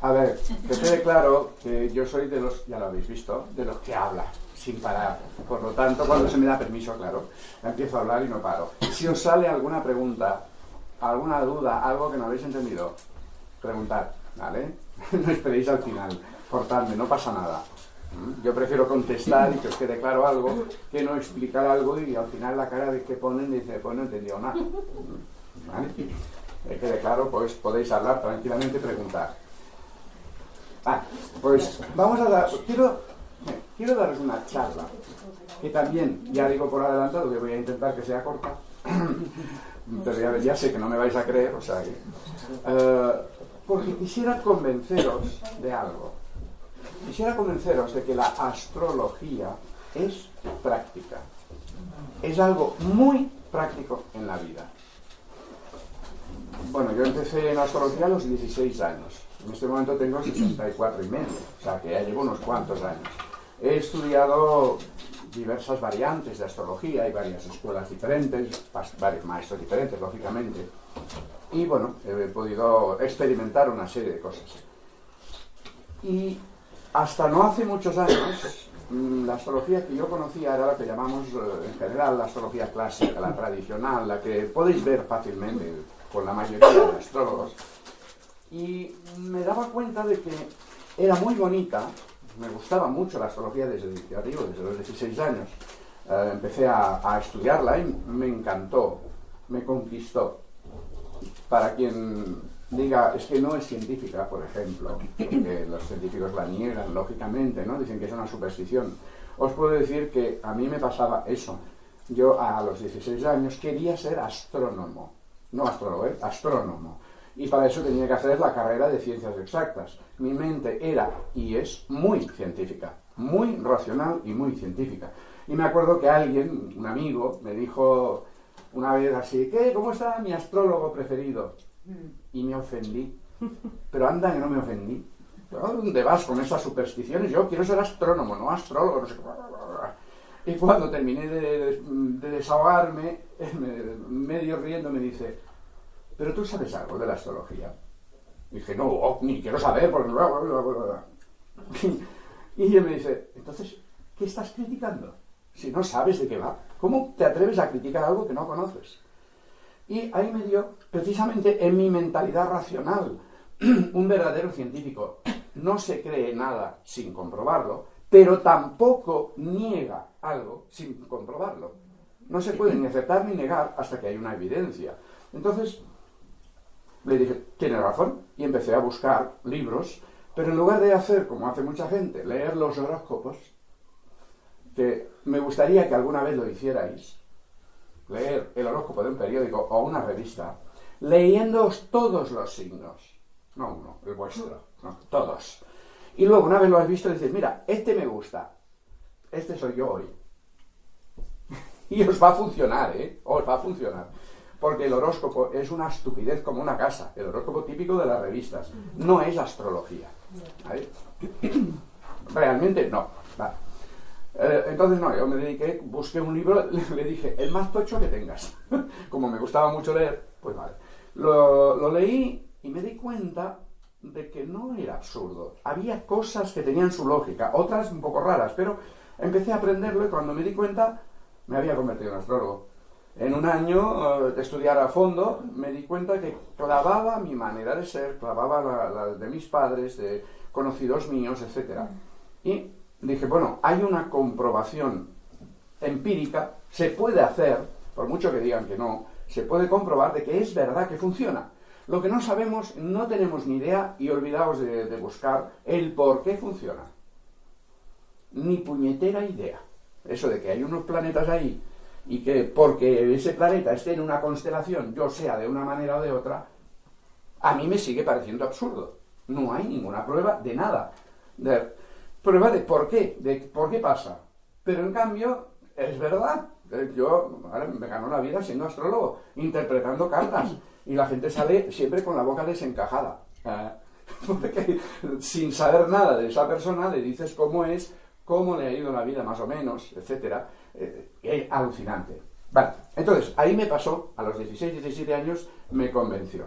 A ver, que quede claro que yo soy de los, ya lo habéis visto, de los que habla sin parar. Por lo tanto, cuando se me da permiso, claro, empiezo a hablar y no paro. Si os sale alguna pregunta, alguna duda, algo que no habéis entendido, preguntad, ¿vale? No esperéis al final, cortadme, no pasa nada. Yo prefiero contestar y que os quede claro algo que no explicar algo y al final la cara de que ponen dice, pues no he entendido nada. ¿Vale? Que quede claro, pues podéis hablar tranquilamente y preguntar. Ah, pues vamos a dar, quiero, quiero daros una charla que también, ya digo por adelantado que voy a intentar que sea corta, pero ya, sé que no me vais a creer, o sea que... Eh, porque quisiera convenceros de algo. Quisiera convenceros de que la astrología es práctica. Es algo muy práctico en la vida. Bueno, yo empecé en astrología a los 16 años. En este momento tengo 64 y medio, o sea que ya llevo unos cuantos años. He estudiado diversas variantes de astrología, hay varias escuelas diferentes, varios maestros diferentes, lógicamente. Y bueno, he podido experimentar una serie de cosas. Y hasta no hace muchos años, mm, la astrología que yo conocía era la que llamamos eh, en general la astrología clásica, la tradicional, la que podéis ver fácilmente con la mayoría de astrólogos. Y me daba cuenta de que era muy bonita, me gustaba mucho la astrología desde, desde los 16 años. Eh, empecé a, a estudiarla y me encantó, me conquistó para quien diga, es que no es científica, por ejemplo, que los científicos la niegan, lógicamente, ¿no? Dicen que es una superstición. Os puedo decir que a mí me pasaba eso. Yo a los 16 años quería ser astrónomo. No astrólogo, ¿eh? astrónomo. Y para eso tenía que hacer la carrera de ciencias exactas. Mi mente era y es muy científica, muy racional y muy científica. Y me acuerdo que alguien, un amigo, me dijo, una vez así, ¿qué? ¿Cómo está mi astrólogo preferido? Y me ofendí. Pero anda que no me ofendí. ¿Dónde vas con esas supersticiones? Yo quiero ser astrónomo, no astrólogo. Y cuando terminé de, desahogarme, medio riendo, me dice, ¿pero tú sabes algo de la astrología? dije, no, ni quiero saber, porque... Y él me dice, entonces, ¿qué estás criticando? Si no sabes de qué va. ¿Cómo te atreves a criticar algo que no conoces? Y ahí me dio, precisamente en mi mentalidad racional, un verdadero científico. No se cree nada sin comprobarlo, pero tampoco niega algo sin comprobarlo. No se puede ni aceptar ni negar hasta que hay una evidencia. Entonces, le dije, tiene razón, y empecé a buscar libros, pero en lugar de hacer, como hace mucha gente, leer los horóscopos, que me gustaría que alguna vez lo hicierais, leer el horóscopo de un periódico o una revista, leyéndoos todos los signos, no uno, el vuestro, todos. Y luego, una vez lo has visto, dices, mira, este me gusta, este soy yo hoy. y os va a funcionar, ¿eh? Os va a funcionar. Porque el horóscopo es una estupidez como una casa, el horóscopo típico de las revistas. No es astrología. Realmente no. Eh, entonces, no, yo me dediqué, busqué un libro, le dije, el más tocho que tengas. Como me gustaba mucho leer, pues vale. Lo, lo leí y me di cuenta de que no era absurdo. Había cosas que tenían su lógica, otras un poco raras, pero empecé a aprenderlo y cuando me di cuenta me había convertido en astrólogo. En un año eh, de estudiar a fondo me di cuenta que clavaba mi manera de ser, clavaba la, de mis padres, de conocidos míos, etc. Y dije, bueno, hay una comprobación empírica, se puede hacer, por mucho que digan que no, se puede comprobar de que es verdad que funciona. Lo que no sabemos, no tenemos ni idea y olvidaos de, de buscar el por qué funciona. Ni puñetera idea. Eso de que hay unos planetas ahí y que porque ese planeta esté en una constelación, yo sea de una manera o de otra, a mí me sigue pareciendo absurdo. No hay ninguna prueba de nada. De, prueba de por qué, de por qué pasa. Pero en cambio, es verdad. Eh, yo me gano la vida siendo astrólogo, interpretando cartas. Y la gente sale siempre con la boca desencajada. Eh, porque sin saber nada de esa persona le dices cómo es, cómo le ha ido la vida más o menos, etc. Eh, es alucinante. Vale, entonces, ahí me pasó, a los 16, 17 años, me convenció.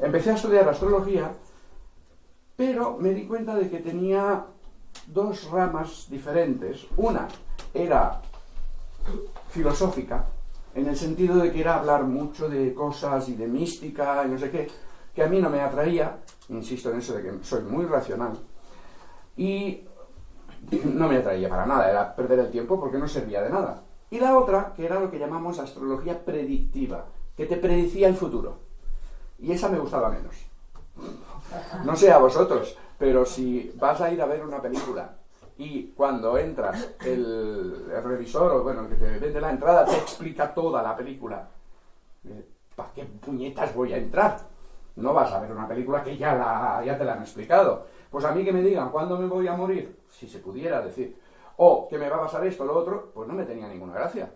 Empecé a estudiar astrología Pero me di cuenta de que tenía dos ramas diferentes. Una era filosófica, en el sentido de que era hablar mucho de cosas y de mística y no sé qué, que a mí no me atraía, insisto en eso de que soy muy racional, y no me atraía para nada, era perder el tiempo porque no servía de nada. Y la otra, que era lo que llamamos astrología predictiva, que te predicía el futuro. Y esa me gustaba menos. No sé a vosotros, pero si vas a ir a ver una película y cuando entras el, revisor o bueno, el que te vende la entrada te explica toda la película, eh, ¿para qué puñetas voy a entrar? No vas a ver una película que ya, la, ya te la han explicado. Pues a mí que me digan cuándo me voy a morir, si se pudiera decir, o que me va a pasar esto o lo otro, pues no me tenía ninguna gracia.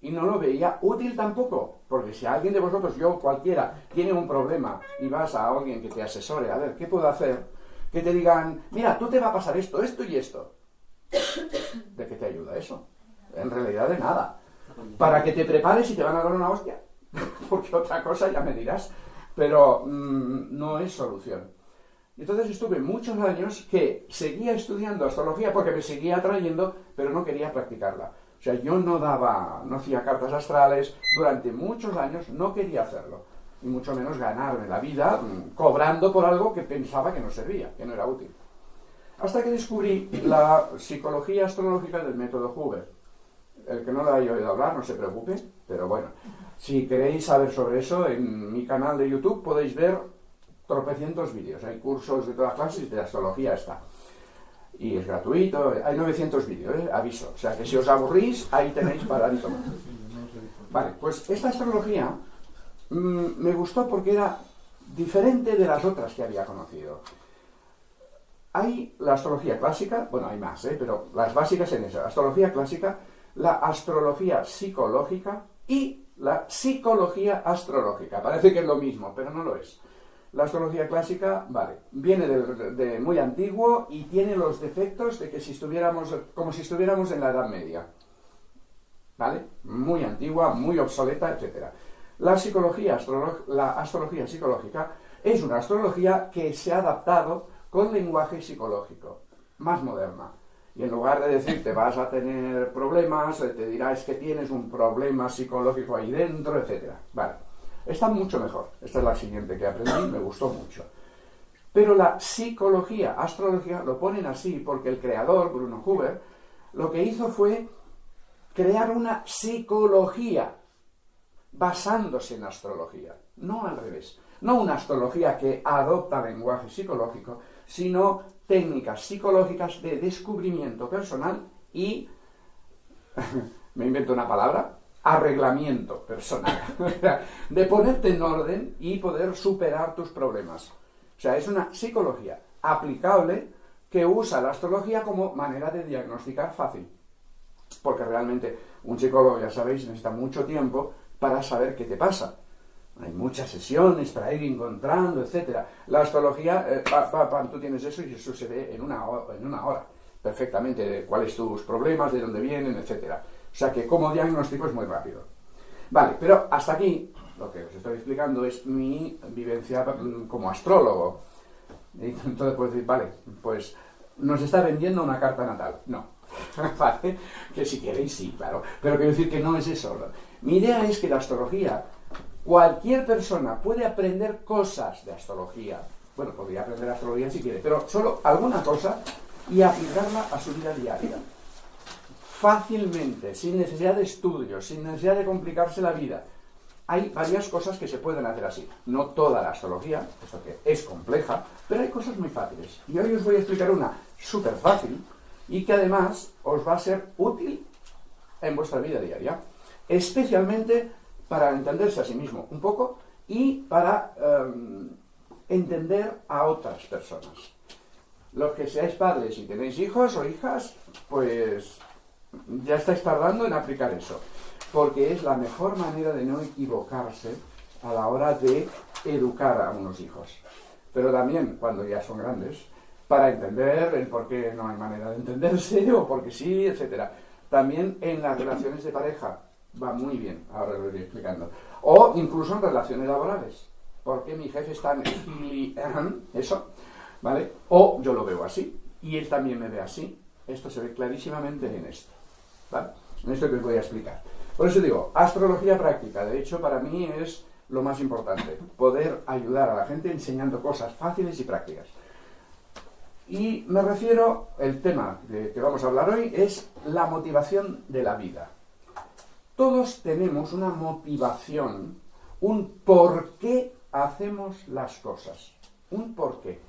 Y no lo veía útil tampoco, porque si alguien de vosotros, yo cualquiera, tiene un problema y vas a alguien que te asesore, a ver, ¿qué puedo hacer? Que te digan, mira, tú te va a pasar esto, esto y esto. ¿De qué te ayuda eso? En realidad de nada. Para que te prepares y te van a dar una hostia. porque otra cosa ya me dirás. Pero mm, no es solución. Entonces estuve muchos años que seguía estudiando astrología porque me seguía atrayendo, pero no quería practicarla. O sea, yo no daba, no hacía cartas astrales, durante muchos años no quería hacerlo, y mucho menos ganarme la vida mm, cobrando por algo que pensaba que no servía, que no era útil. Hasta que descubrí la psicología astrológica del método Hoover. El que no lo haya oído hablar, no se preocupe, pero bueno, si queréis saber sobre eso, en mi canal de YouTube podéis ver tropecientos vídeos. Hay cursos de todas clases de astrología está. Y es gratuito, hay 900 vídeos, ¿eh? aviso. O sea que si os aburrís, ahí tenéis para tomar. Vale, pues esta astrología mm, me gustó porque era diferente de las otras que había conocido. Hay la astrología clásica, bueno, hay más, ¿eh? pero las básicas en esa. Astrología clásica, la astrología psicológica y la psicología astrológica. Parece que es lo mismo, pero no lo es. La astrología clásica, vale, viene de, muy antiguo y tiene los defectos de que si estuviéramos, como si estuviéramos en la Edad Media. ¿Vale? Muy antigua, muy obsoleta, etc. La psicología, la astrología psicológica es una astrología que se ha adaptado con lenguaje psicológico, más moderna. Y en lugar de decirte vas a tener problemas, te dirá es que tienes un problema psicológico ahí dentro, etc. Vale. Está mucho mejor. Esta es la siguiente que aprendí, me gustó mucho. Pero la psicología, astrología, lo ponen así porque el creador, Bruno Huber, lo que hizo fue crear una psicología basándose en astrología, no al revés. No una astrología que adopta lenguaje psicológico, sino técnicas psicológicas de descubrimiento personal y, me invento una palabra, arreglamiento personal, de ponerte en orden y poder superar tus problemas. O sea, es una psicología aplicable que usa la astrología como manera de diagnosticar fácil. Porque realmente un psicólogo, ya sabéis, necesita mucho tiempo para saber qué te pasa. Hay muchas sesiones para ir encontrando, etc. La astrología, eh, tú tienes eso y eso se ve en una, en una hora perfectamente cuáles tus problemas, de dónde vienen, etcétera. O sea que como diagnóstico es muy rápido. Vale, pero hasta aquí lo que os estoy explicando es mi vivencia como astrólogo. Entonces puedes decir, vale, pues nos está vendiendo una carta natal. No. vale, que si queréis sí, claro. Pero quiero decir que no es eso. Mi idea es que la astrología, cualquier persona puede aprender cosas de astrología. Bueno, podría aprender astrología si quiere, pero solo alguna cosa y aplicarla a su vida diaria fácilmente, sin necesidad de estudios, sin necesidad de complicarse la vida. Hay varias cosas que se pueden hacer así. No toda la astrología, eso que es compleja, pero hay cosas muy fáciles. Y hoy os voy a explicar una súper fácil y que además os va a ser útil en vuestra vida diaria. Especialmente para entenderse a sí mismo un poco y para em, entender a otras personas. Los que seáis padres y tenéis hijos o hijas, pues ya estáis tardando en aplicar eso, porque es la mejor manera de no equivocarse a la hora de educar a unos hijos. Pero también cuando ya son grandes, para entender el por qué no hay manera de entenderse o porque sí, etc. También en las relaciones de pareja va muy bien, ahora lo iré explicando. O incluso en relaciones laborales. porque mi jefe está en eso? ¿vale? O yo lo veo así y él también me ve así. Esto se ve clarísimamente en esto, ¿vale? En esto que os voy a explicar. Por eso digo, astrología práctica, de hecho, para mí es lo más importante, poder ayudar a la gente enseñando cosas fáciles y prácticas. Y me refiero, el tema de que vamos a hablar hoy es la motivación de la vida. Todos tenemos una motivación, un por qué hacemos las cosas. Un por qué.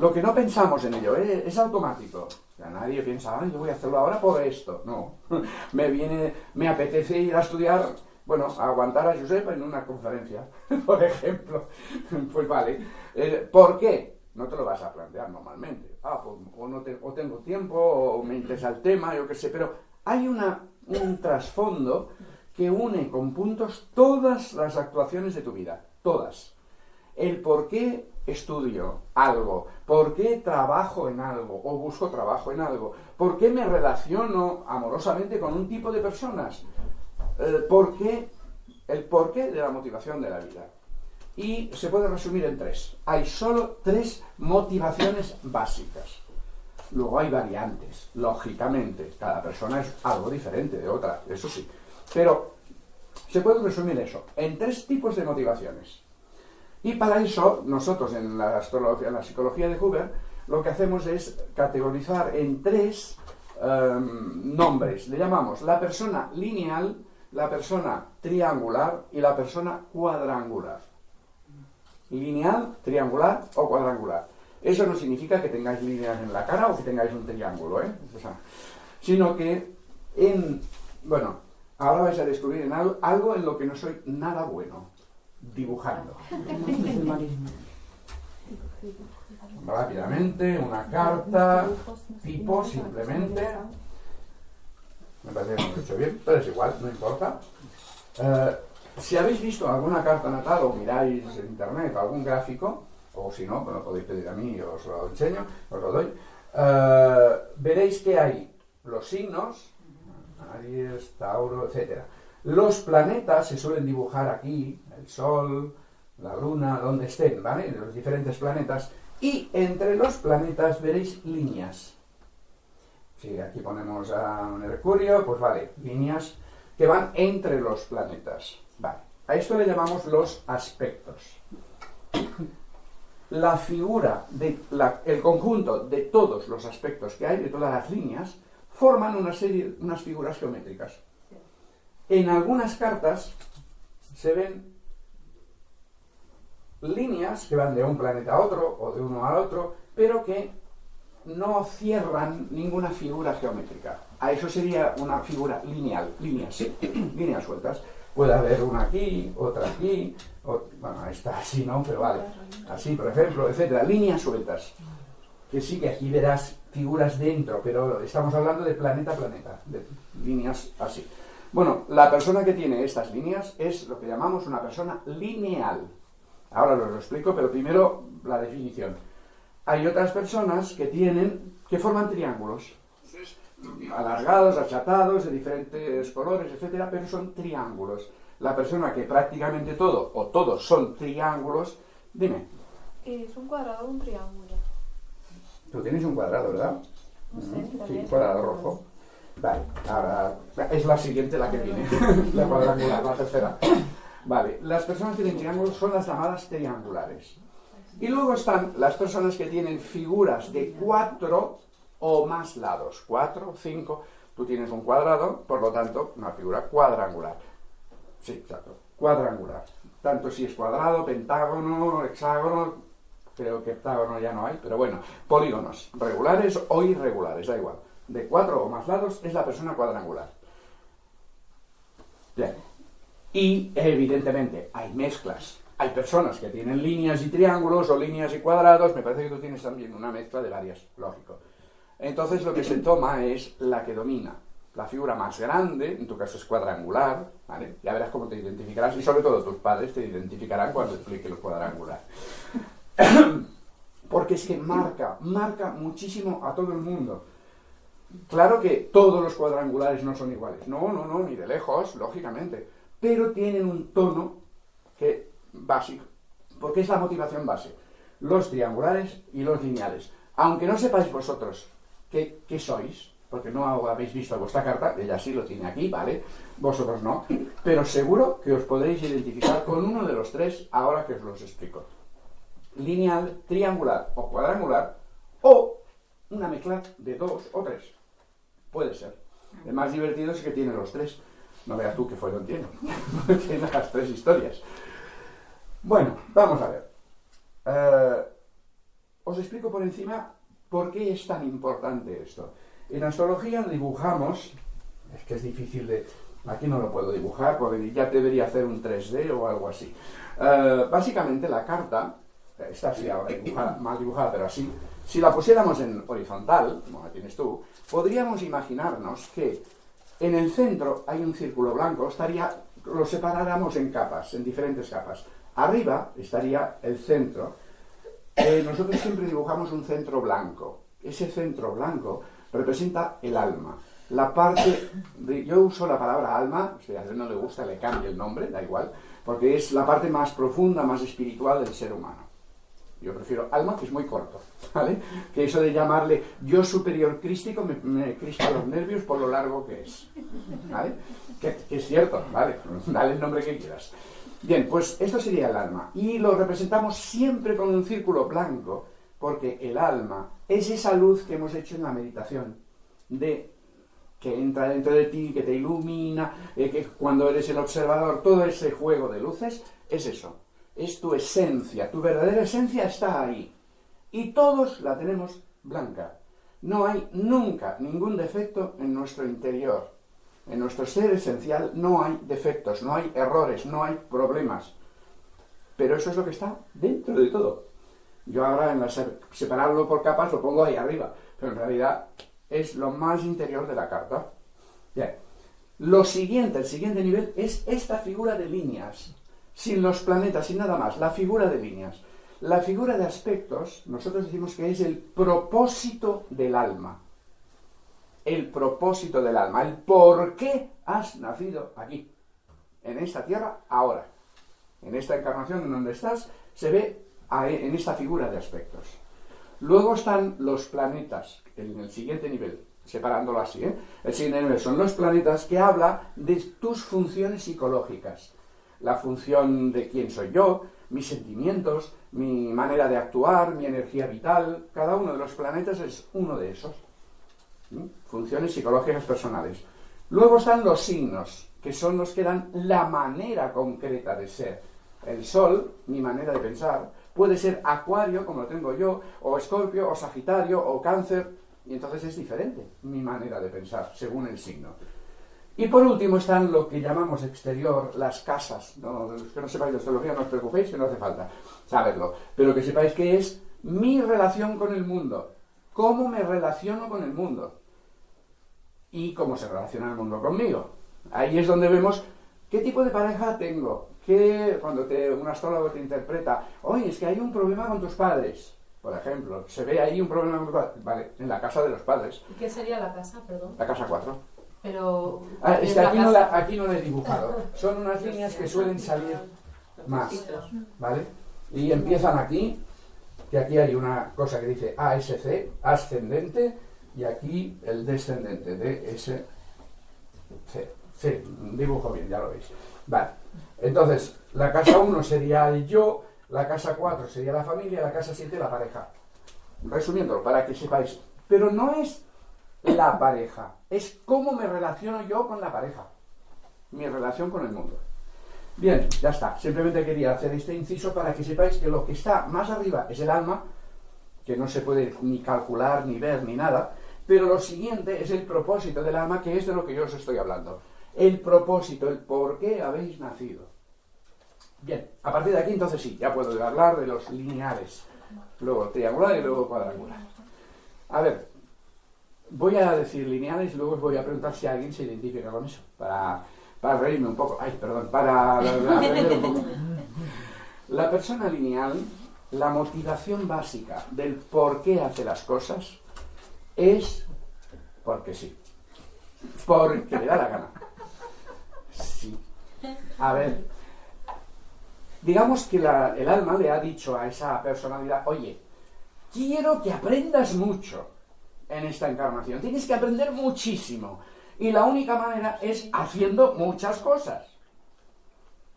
Lo que no pensamos en ello ¿eh? es, automático. Nadie piensa, ay, yo voy a hacerlo ahora por esto. No. me viene, me apetece ir a estudiar, bueno, a aguantar a Josep en una conferencia, por ejemplo. pues vale. Eh, ¿Por qué? No te lo vas a plantear normalmente. Ah, pues, o, no o tengo tiempo, o me interesa el tema, yo qué sé, pero hay una, un trasfondo que une con puntos todas las actuaciones de tu vida, todas. El por qué estudio algo, por qué trabajo en algo o busco trabajo en algo, por qué me relaciono amorosamente con un tipo de personas, el por qué, el porqué de la motivación de la vida. Y se puede resumir en tres. Hay solo tres motivaciones básicas. Luego hay variantes, lógicamente. Cada persona es algo diferente de otra, eso sí. Pero se puede resumir eso en tres tipos de motivaciones. Y para eso, nosotros en la, astrología, en la psicología de Huber, lo que hacemos es categorizar en tres em, nombres. Le llamamos la persona lineal, la persona triangular y la persona cuadrangular. Lineal, triangular o cuadrangular. Eso no significa que tengáis líneas en la cara o que tengáis un triángulo, ¿eh? sino que en, bueno, ahora vais a descubrir algo en lo que no soy nada bueno dibujando. Rápidamente, una carta, tipo, simplemente. Me parece que lo he hecho bien, pero es igual, no importa. Eh, si habéis visto alguna carta natal o miráis en internet algún gráfico, o si no, me lo podéis pedir a mí, os lo enseño, os lo doy, eh, veréis que hay los signos, Aries, Tauro, etcétera los planetas se suelen dibujar aquí, el Sol, la Luna, donde estén, ¿vale? Los diferentes planetas. Y entre los planetas veréis líneas. Si aquí ponemos a Mercurio, pues vale, líneas que van entre los planetas. Vale. A esto le llamamos los aspectos. La figura, de el conjunto de todos los aspectos que hay, de todas las líneas, forman una serie, unas figuras geométricas. En algunas cartas se ven líneas que van de un planeta a otro o de uno al otro, pero que no cierran ninguna figura geométrica. A eso sería una figura lineal, líneas, sí, líneas sueltas. Puede haber una aquí, otra aquí, bueno, esta así, ¿no? Pero vale, así, por ejemplo, etcétera. Líneas sueltas. Que sí que aquí verás figuras dentro, pero estamos hablando de planeta a planeta, de líneas así. Bueno, la persona que tiene estas líneas es lo que llamamos una persona lineal. Ahora lo explico, pero primero la definición. Hay otras personas que tienen, que forman triángulos, alargados, achatados, de diferentes colores, etcétera, pero son triángulos. La persona que prácticamente todo, o todos son triángulos, dime. ¿Es un cuadrado o un triángulo? Tú tienes un cuadrado, ¿verdad? No sé, Sí, un cuadrado rojo. Vale, ahora es la siguiente la que viene, la cuadrangular, la tercera. Vale, las personas que tienen triángulos son las llamadas triangulares. Y luego están las personas que tienen figuras de cuatro o más lados. Cuatro, cinco. Tú tienes un cuadrado, por lo tanto, una figura cuadrangular. Sí, exacto. Cuadrangular. Tanto si es cuadrado, pentágono, hexágono, creo que hectágono ya no hay, pero bueno, polígonos regulares o irregulares, da igual de cuatro o más lados es la persona cuadrangular. Bien. Y evidentemente hay mezclas. Hay personas que tienen líneas y triángulos o líneas y cuadrados. Me parece que tú tienes también una mezcla de varias, lógico. Entonces lo que se toma es la que domina. La figura más grande, en tu caso es cuadrangular, ¿vale? Ya verás cómo te identificarás y sobre todo tus padres te identificarán cuando explique lo cuadrangular. Porque es que marca, marca muchísimo a todo el mundo. Claro que todos los cuadrangulares no son iguales. No, no, no, ni de lejos, lógicamente. Pero tienen un tono que básico. Porque es la motivación base. los triangulares y los lineales. Aunque no sepáis vosotros qué, qué sois, porque no habéis visto vuestra carta, ella sí lo tiene aquí, ¿vale? Vosotros no, pero seguro que os podréis identificar con uno de los tres ahora que os los explico. Lineal, triangular o cuadrangular, o una mezcla de dos o tres. Puede ser. El más divertido es que tiene los tres. No veas tú que fue lo entiendo. tiene las tres historias. Bueno, vamos a ver. Eh, os explico por encima por qué es tan importante esto. En astrología dibujamos, es que es difícil de... Aquí no lo puedo dibujar porque ya debería hacer un 3D o algo así. Eh, básicamente la carta, está así ahora dibujada, mal dibujada, pero así, si la pusiéramos en horizontal, como la tienes tú, podríamos imaginarnos que en el centro hay un círculo blanco, estaría, lo separáramos en capas, en diferentes capas. Arriba estaría el centro. Eh, nosotros siempre dibujamos un centro blanco. Ese centro blanco representa el alma. La parte, de, yo uso la palabra alma, si a él no le gusta le cambio el nombre, da igual, porque es la parte más profunda, más espiritual del ser humano. Yo prefiero alma, que es muy corto, ¿vale? Que eso de llamarle yo superior crístico me, me los nervios por lo largo que es, ¿vale? Que, que es cierto, ¿vale? Dale el nombre que quieras. Bien, pues esto sería el alma. Y lo representamos siempre con un círculo blanco, porque el alma es esa luz que hemos hecho en la meditación, de que entra dentro de ti, que te ilumina, eh, que cuando eres el observador, todo ese juego de luces, es eso, es tu esencia, tu verdadera esencia está ahí. Y todos la tenemos blanca. No hay nunca ningún defecto en nuestro interior. En nuestro ser esencial no hay defectos, no hay errores, no hay problemas. Pero eso es lo que está dentro de todo. Yo ahora en la separarlo por capas lo pongo ahí arriba, pero en realidad es lo más interior de la carta. Lo siguiente, el siguiente nivel es esta figura de líneas, sin los planetas, sin nada más, la figura de líneas. La figura de aspectos, nosotros decimos que es el propósito del alma. El propósito del alma, el por qué has nacido aquí, en esta tierra, ahora. En esta encarnación en donde estás, se ve en esta figura de aspectos. Luego están los planetas, en el siguiente nivel, separándolo así. ¿eh? El siguiente nivel son los planetas que habla de tus funciones psicológicas. La función de quién soy yo, mis sentimientos, mi manera de actuar, mi energía vital. Cada uno de los planetas es uno de esos. Funciones psicológicas personales. Luego están los signos, que son los que dan la manera concreta de ser. El Sol, mi manera de pensar, Puede ser Acuario, como lo tengo yo, o Escorpio, o Sagitario, o Cáncer, y entonces es diferente mi manera de pensar, según el signo. Y por último están lo que llamamos exterior, las casas. No, los que no sepáis de astrología, no os preocupéis, que no hace falta saberlo. Pero que sepáis que es mi relación con el mundo. Cómo me relaciono con el mundo. Y cómo se relaciona el mundo conmigo. Ahí es donde vemos qué tipo de pareja tengo, que cuando te, un astrólogo te interpreta, oye, es que hay un problema con tus padres, por ejemplo, se ve ahí un problema con tus padres, vale, en la casa de los padres. ¿Y qué sería la casa, perdón? La casa 4. Pero... Ah, es que aquí no, la, aquí no la he dibujado. Son unas líneas que suelen salir más, ¿vale? Y empiezan aquí, que aquí hay una cosa que dice ASC, ascendente, y aquí el descendente, DSC. Sí, dibujo bien, ya lo veis. Vale. Entonces, la casa 1 sería el yo, la casa 4 sería la familia, la casa 7 la pareja. Resumiendo, para que sepáis. Pero no es la pareja, es cómo me relaciono yo con la pareja. Mi relación con el mundo. Bien, ya está. Simplemente quería hacer este inciso para que sepáis que lo que está más arriba es el alma, que no se puede ni calcular, ni ver, ni nada, pero lo siguiente es el propósito del alma, que es de lo que yo os estoy hablando. El propósito, el por qué habéis nacido. Bien, a partir de aquí entonces sí, ya puedo hablar de los lineares, luego triangular y luego cuadrangular. A ver, voy a decir lineales y luego os voy a preguntar si alguien se identifica con eso, para, para reírme un poco, ay, perdón, para, reírme un poco. La persona lineal, la motivación básica del por qué hace las cosas es porque sí, porque le da la gana. Sí. A ver, digamos que la- el alma le ha dicho a esa personalidad, oye, quiero que aprendas mucho en esta encarnación, tienes que aprender muchísimo. Y la única manera es haciendo muchas cosas.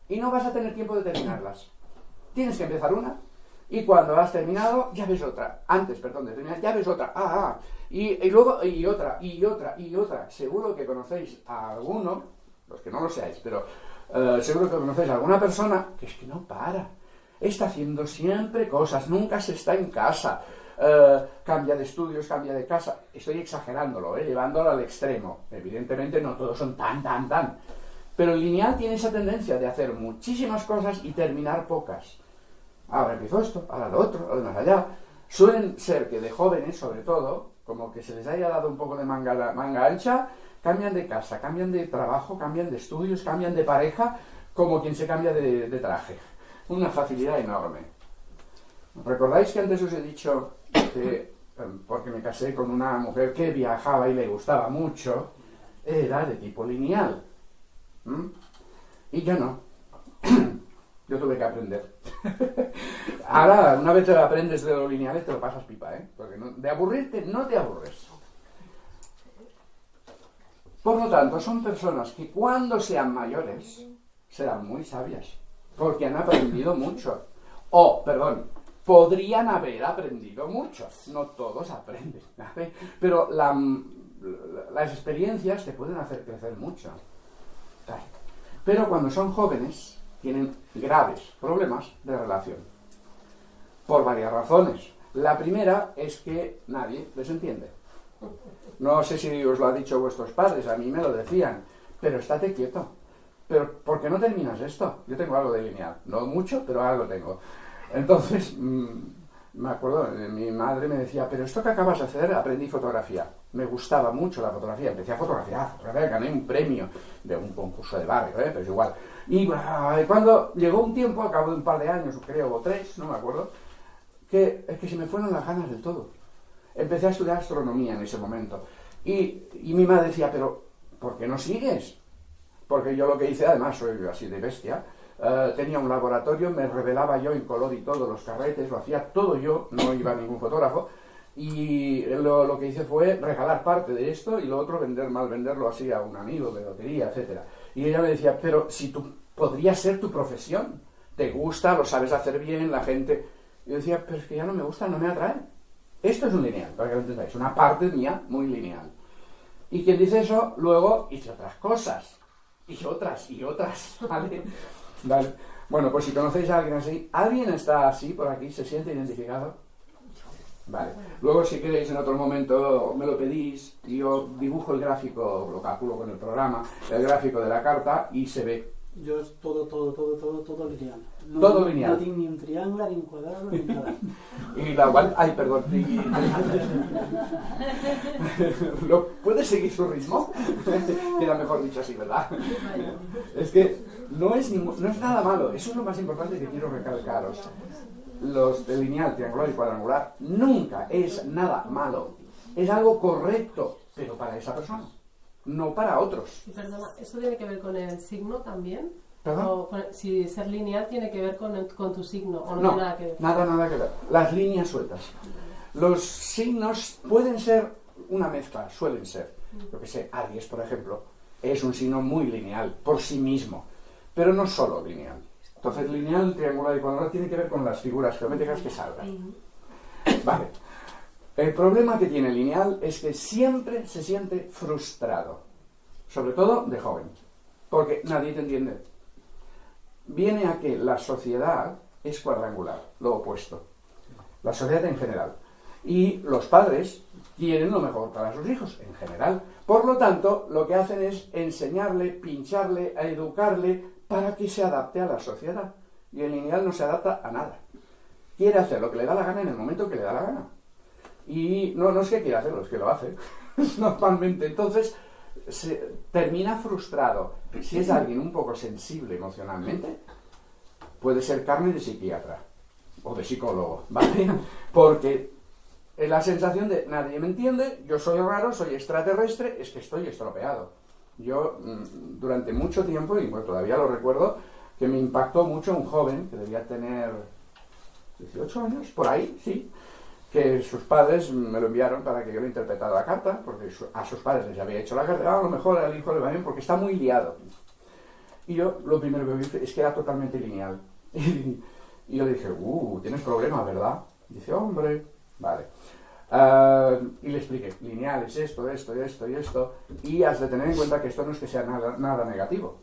Y no vas a tener tiempo de terminarlas. Tienes que empezar una y cuando has terminado ya ves otra. Antes, perdón, de terminar ya ves otra. Ah, ah. Y, luego y otra, y otra, y otra. Seguro que conocéis a alguno, los que no lo seáis, pero eh, seguro que conocéis a alguna persona que es que no para. Está haciendo siempre cosas, nunca se está en casa. Eh, cambia de estudios, cambia de casa. Estoy exagerándolo, eh, llevándolo al extremo. Evidentemente no todos son tan, tan, tan. Pero el lineal tiene esa tendencia de hacer muchísimas cosas y terminar pocas. Ahora empiezo esto, ahora lo otro, ahora más allá. Suelen ser que de jóvenes, sobre todo, como que se les haya dado un poco de manga, manga ancha, cambian de casa, cambian de trabajo, cambian de estudios, cambian de pareja, como quien se cambia de, de traje. Una facilidad enorme. ¿Recordáis que antes os he dicho que, em, porque me casé con una mujer que viajaba y le gustaba mucho, era de tipo lineal? Y yo no. Yo tuve que aprender. Ahora, una vez te lo aprendes de lo lineal, te lo pasas pipa, ¿eh? Porque no- de aburrirte no te aburres. Por lo tanto, son personas que cuando sean mayores serán muy sabias, porque han aprendido mucho. O, perdón, podrían haber aprendido mucho. No todos aprenden, ¿vale? Pero la- las experiencias te pueden hacer crecer mucho. Pero cuando son jóvenes, tienen graves problemas de relación. Por varias razones. La primera es que nadie les entiende. No sé si os lo ha dicho vuestros padres, a mí me lo decían, pero estate quieto. Pero, ¿por qué no terminas esto? Yo tengo algo de lineal, no mucho, pero algo tengo. Entonces, mm, me acuerdo, eh, mi madre me decía, pero esto que acabas de hacer, aprendí fotografía. Me gustaba mucho la fotografía, empecé a fotografiar, fotografía, gané un premio de un concurso de barrio, ¿eh? pero es igual. Y, y cuando llegó un tiempo, a cabo de un par de años, creo, o tres, no me acuerdo, que es que se me fueron las ganas del todo. Empecé a estudiar astronomía en ese momento. Y, y mi madre decía, pero ¿por qué no sigues? Porque yo lo que hice, además soy así de bestia, eh, tenía un laboratorio, me revelaba yo en color y todo los carretes, lo hacía todo yo, no iba ningún fotógrafo, y lo, que hice fue regalar parte de esto y lo otro vender, mal venderlo así a un amigo de lotería, etcétera. Y ella me decía, pero si tú podría ser tu profesión, te gusta, lo sabes hacer bien, la gente... Yo decía, pero es que ya no me gusta, no me atrae. Esto es un lineal, para que lo entendáis, una parte mía muy lineal. Y quien dice eso, luego hice otras cosas. Y otras, y otras, ¿vale? Vale. Bueno, pues si conocéis a alguien así, ¿alguien está así por aquí? ¿Se siente identificado? Vale. Luego, si queréis, en otro momento me lo pedís y yo dibujo el gráfico, lo calculo con el programa, el gráfico de la carta y se ve. Jo és todo, todo, todo, todo, todo lineal. No, Todo lineal. No tinc ni un triangle, ni un quadrado, ni nada. Y la cual, ay, perdón. ¿Lo, ¿Puedes seguir su ritmo? Queda mejor dicho así, ¿verdad? Es que no es, ningún- no es nada malo, eso es lo más importante que quiero recalcaros. Los de lineal, triangular y cuadrangular nunca es nada malo. Es algo correcto, pero para esa persona, no para otros. Perdona, ¿eso tiene que ver con el signo también? ¿Perdón? O si ser lineal tiene que ver con, el- con tu signo o no, No, tiene nada que ver. nada, nada que ver. Las líneas sueltas. Los signos pueden ser una mezcla, suelen ser. Yo que sé, Aries, por ejemplo, es un signo muy lineal por sí mismo, pero no solo lineal. Entonces, lineal, triangular y cuadrado tiene que ver con las figuras geométricas que salgan. Vale. El problema que tiene lineal es que siempre se siente frustrado, sobre todo de joven, porque nadie te entiende. Viene a que la sociedad es cuadrangular, lo opuesto. La sociedad en general. Y los padres quieren lo mejor para sus hijos, en general. Por lo tanto, lo que hacen es enseñarle, pincharle, a educarle para que se adapte a la sociedad. Y el lineal no se adapta a nada. Quiere hacer lo que le da la gana en el momento que le da la gana. Y no, no es que quiera hacerlo, es que lo hace. Normalmente. Entonces, se termina frustrado. Si es alguien un poco sensible emocionalmente, puede ser carne de psiquiatra o de psicólogo, ¿vale? Porque la sensación de nadie me entiende, yo soy raro, soy extraterrestre, es que estoy estropeado. Yo mm, durante mucho tiempo, y bueno, todavía lo recuerdo, que me impactó mucho un joven que debía tener 18 años, por ahí, sí, que sus padres me lo enviaron para que yo le interpretara la carta, porque a sus padres les había hecho la carta, ah, a lo mejor al hijo le va bien porque está muy liado. Y yo lo primero que vi es que era totalmente lineal. Y, yo le dije, uh, tienes problemas, ¿verdad? dice, hombre, vale. Ah, y le expliqué, lineal es esto, esto, esto y esto, y has de tener en cuenta que esto no es que sea nada, nada negativo.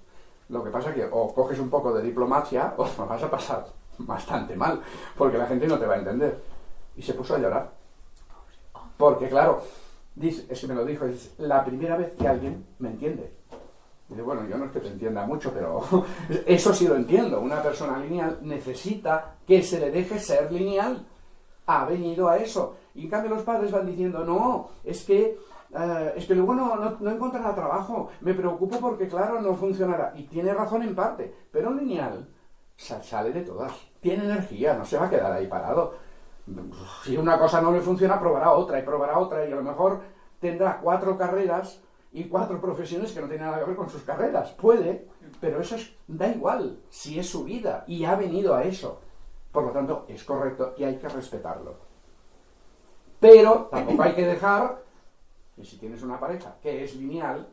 Lo que pasa es que o coges un poco de diplomacia o vas a pasar bastante mal, porque la gente no te va a entender. Y se puso a llorar. Porque claro, dice, es que me lo dijo, es la primera vez que alguien me entiende. Dice, bueno, yo no es que te entienda mucho, pero eso sí lo entiendo. Una persona lineal necesita que se le deje ser lineal. Ha venido a eso. Y en cambio los padres van diciendo, no, es que, eh, es que luego no, no, no, encontrará trabajo. Me preocupo porque, claro, no funcionará. Y tiene razón en parte. Pero un lineal sale de todas. Tiene energía, no se va a quedar ahí parado. Si una cosa no le funciona, probará otra y probará otra y a lo mejor tendrá cuatro carreras y cuatro profesiones que no tienen nada que ver con sus carreras. Puede, pero eso da igual, si es su vida y ha venido a eso. Por lo tanto, es correcto y hay que respetarlo. Pero tampoco hay que dejar que si tienes una pareja que es lineal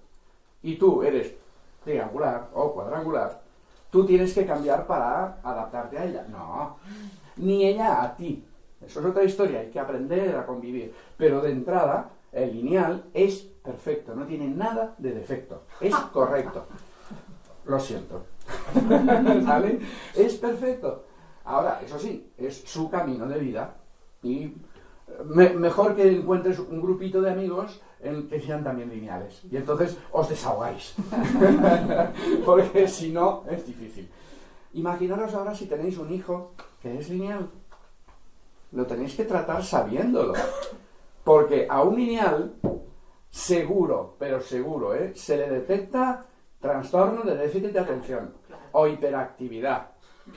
y tú eres triangular o cuadrangular, tú tienes que cambiar para adaptarte a ella. No, ni ella a ti. Eso es otra historia, hay que aprender a convivir. Pero de entrada, el lineal es perfecto, no tiene nada de defecto, es correcto. Lo siento. ¿Vale? Es perfecto. Ahora, eso sí, es su camino de vida y mejor que encuentres un grupito de amigos en que sean también lineales. Y entonces os desahogáis. Porque si no, es difícil. Imaginaros ahora si tenéis un hijo que es lineal. Lo tenéis que tratar sabiéndolo. Porque a un lineal, seguro, pero seguro, ¿eh? se le detecta trastorno de déficit de atención o hiperactividad.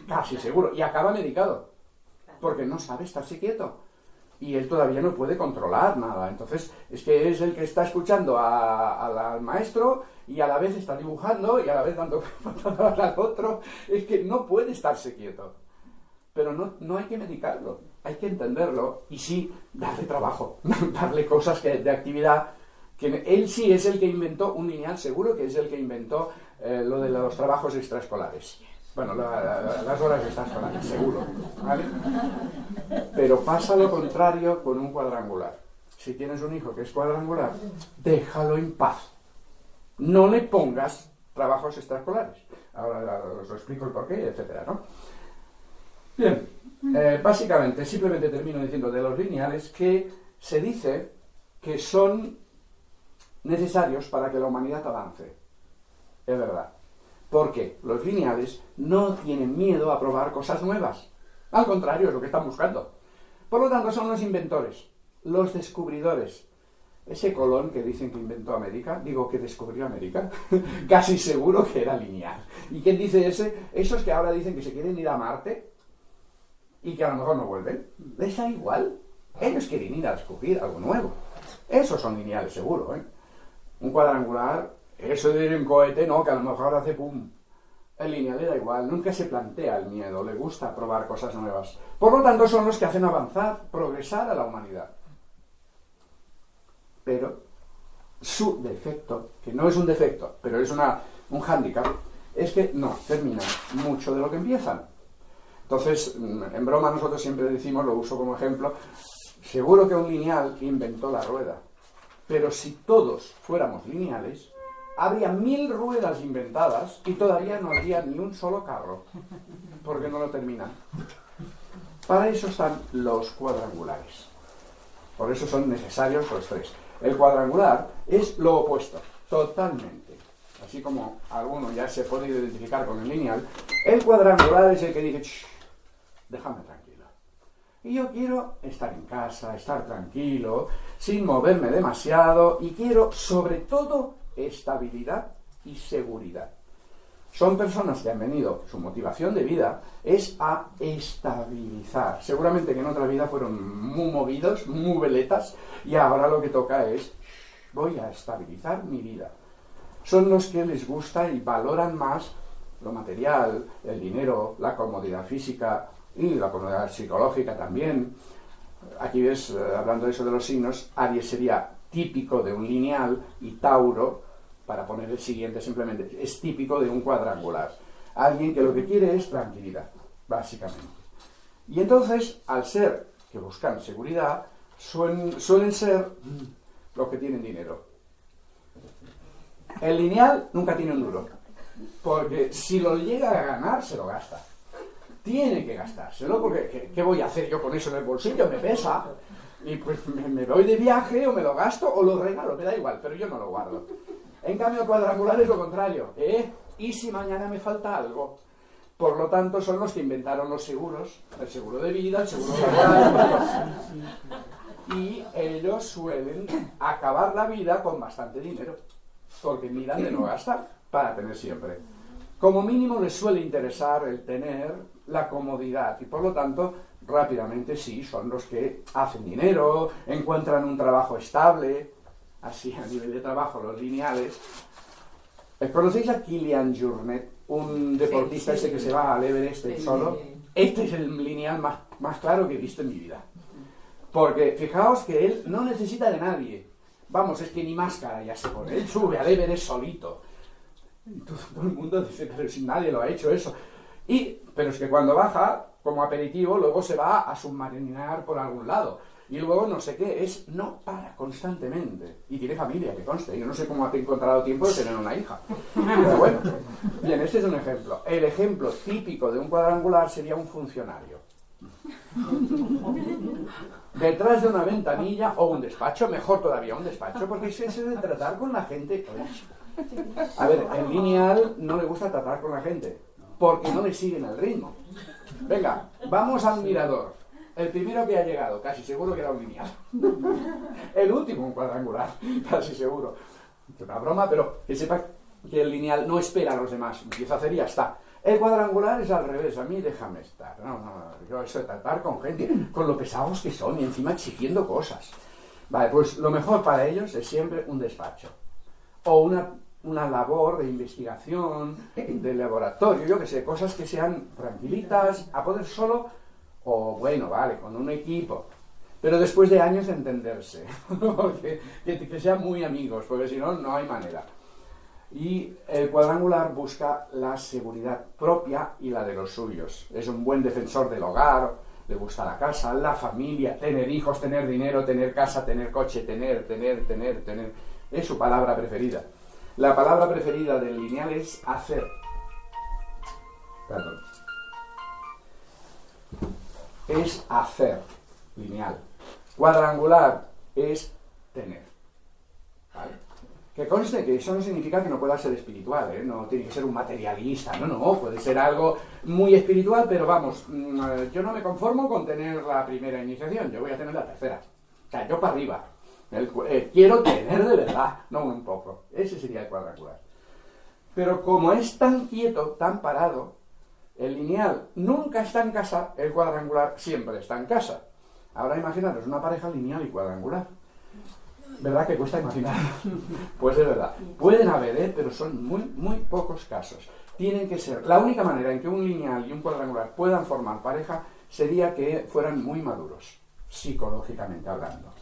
Casi seguro. Y acaba medicado. Porque no sabe estarse quieto y él todavía no puede controlar nada. Entonces, es que es el que está escuchando al maestro y a la vez está dibujando y a la vez dando patadas al otro. Es que no puede estarse quieto. Pero no, no hay que medicarlo, hay que entenderlo y sí darle trabajo, darle cosas que, de actividad. Que él sí es el que inventó un lineal, seguro que es el que inventó eh, lo de los trabajos extraescolares. Bueno, las horas extraescolares, seguro. ¿vale? Pero pasa lo contrario con un cuadrangular. Si tienes un hijo que es cuadrangular, déjalo en paz. No le pongas trabajos extraescolares. Ahora os explico el porqué, etcétera, ¿no? Bien, eh, básicamente, simplemente termino diciendo de los lineales que se dice que son necesarios para que la humanidad avance. Es verdad. Porque los lineales no tienen miedo a probar cosas nuevas. Al contrario, es lo que están buscando. Por lo tanto, son los inventores, los descubridores. Ese Colón que dicen que inventó América, digo que descubrió América, casi seguro que era lineal. ¿Y quién dice ese? Esos que ahora dicen que se quieren ir a Marte y que a lo mejor no vuelven. Les da igual. Ellos quieren ir a descubrir algo nuevo. Esos son lineales, seguro. ¿eh? Un cuadrangular, eso de un cohete, no, que a lo mejor hace pum. El lineal le da igual, nunca se plantea el miedo, le gusta probar cosas nuevas. Por lo tanto, son los que hacen avanzar, progresar a la humanidad. Pero su defecto, que no es un defecto, pero es una, un hándicap, es que no terminan mucho de lo que empiezan. Entonces, mm, en broma nosotros siempre decimos, lo uso como ejemplo, seguro que un lineal inventó la rueda, pero si todos fuéramos lineales, habría mil ruedas inventadas y todavía no habría ni un solo carro, porque no lo terminan. Para eso están los cuadrangulares. Por eso son necesarios los tres. El cuadrangular es lo opuesto, totalmente. Así como alguno ya se puede identificar con el lineal, el cuadrangular es el que dice, déjame tranquilo. Y yo quiero estar en casa, estar tranquilo, sin moverme demasiado, y quiero sobre todo estabilidad y seguridad. Son personas que han venido, su motivación de vida es a estabilizar. Seguramente que en otra vida fueron muy movidos, muy veletas, y ahora lo que toca es, voy a estabilizar mi vida. Son los que les gusta y valoran más lo material, el dinero, la comodidad física y la comodidad psicológica también. Aquí ves, eh, hablando de eso de los signos, Aries sería típico de un lineal y Tauro, para poner el siguiente simplemente, es típico de un cuadrangular. Alguien que lo que quiere es tranquilidad, básicamente. Y entonces, al ser que buscan seguridad, suelen, suelen ser los que tienen dinero. El lineal nunca tiene un duro, porque si lo llega a ganar, se lo gasta. Tiene que gastárselo, porque ¿qué, qué voy a hacer yo con eso en el bolsillo? Me pesa. Y pues me, me voy de viaje o me lo gasto o lo regalo, me da igual, pero yo no lo guardo. En cambio, cuadrangular es lo contrario. ¿eh? ¿Y si mañana me falta algo? Por lo tanto, son los que inventaron los seguros, el seguro de vida, el seguro laboral. y ellos suelen acabar la vida con bastante dinero, porque miran de no gastar para tener siempre. Como mínimo les suele interesar el tener la comodidad y por lo tanto rápidamente sí, son los que hacen dinero, encuentran un trabajo estable, así a nivel de trabajo, los lineales. Eh, ¿Conocéis a Kilian Jornet, un deportista Sí, sí. ese que se va al Everest solo? Este es el lineal más, más claro que he visto en mi vida. Porque fijaos que él no necesita de nadie. Vamos, es que ni máscara ya se pone. Él sube al Everest solito. Y todo, todo el mundo dice, pero si nadie lo ha hecho eso. Y, pero es que cuando baja, como aperitivo, luego se va a submarinar por algún lado. Y luego no sé qué, es no para constantemente. Y tiene familia, que conste. Yo no sé cómo ha encontrado tiempo de tener una hija. Pero bueno, bien, este es un ejemplo. El ejemplo típico de un cuadrangular sería un funcionario. Detrás de una ventanilla o un despacho, mejor todavía un despacho, porque es ese de tratar con la gente. A ver, el lineal no le gusta tratar con la gente, porque no le siguen el ritmo. Venga, vamos al mirador. El primero que ha llegado, casi seguro que era un lineal. El último, un cuadrangular, casi seguro. Es una broma, pero que sepa que el lineal no espera a los demás. Empieza a hacer y ya está. El cuadrangular es al revés, a mí déjame estar. No, no, yo eso de tratar con gente, con lo pesados que son y encima exigiendo cosas. Vale, pues lo mejor para ellos es siempre un despacho. O una, una labor de investigación, de laboratorio, yo que sé, cosas que sean tranquilitas, a poder solo, o bueno, vale, con un equipo. Pero después de años de entenderse, Porque- que, que sean muy amigos, porque si no, no hay manera. Y el cuadrangular busca la seguridad propia y la de los suyos. Es un buen defensor del hogar, le gusta la casa, la familia, tener hijos, tener dinero, tener casa, tener coche, tener, tener, tener, tener. Es su palabra preferida. La palabra preferida del lineal es hacer. Perdón. Es hacer, lineal. Cuadrangular es tener. Que conste que eso no significa que no pueda ser espiritual, ¿eh? no tiene que ser un materialista, no, no, puede ser algo muy espiritual, pero vamos, mm, eh, yo no me conformo con tener la primera iniciación, yo voy a tener la tercera. O sea, yo para arriba. Eh, quiero tener de verdad, no un poco. Ese sería el cuadrangular. Pero como es tan quieto, tan parado, el lineal nunca está en casa, el cuadrangular siempre está en casa. Ahora imaginaros una pareja lineal y cuadrangular. ¿Verdad que cuesta imaginar? Pues es verdad. Pueden haber, ¿eh? pero son muy, muy pocos casos. Tienen que ser. La única manera en que un lineal y un cuadrangular puedan formar pareja sería que fueran muy maduros, psicológicamente hablando.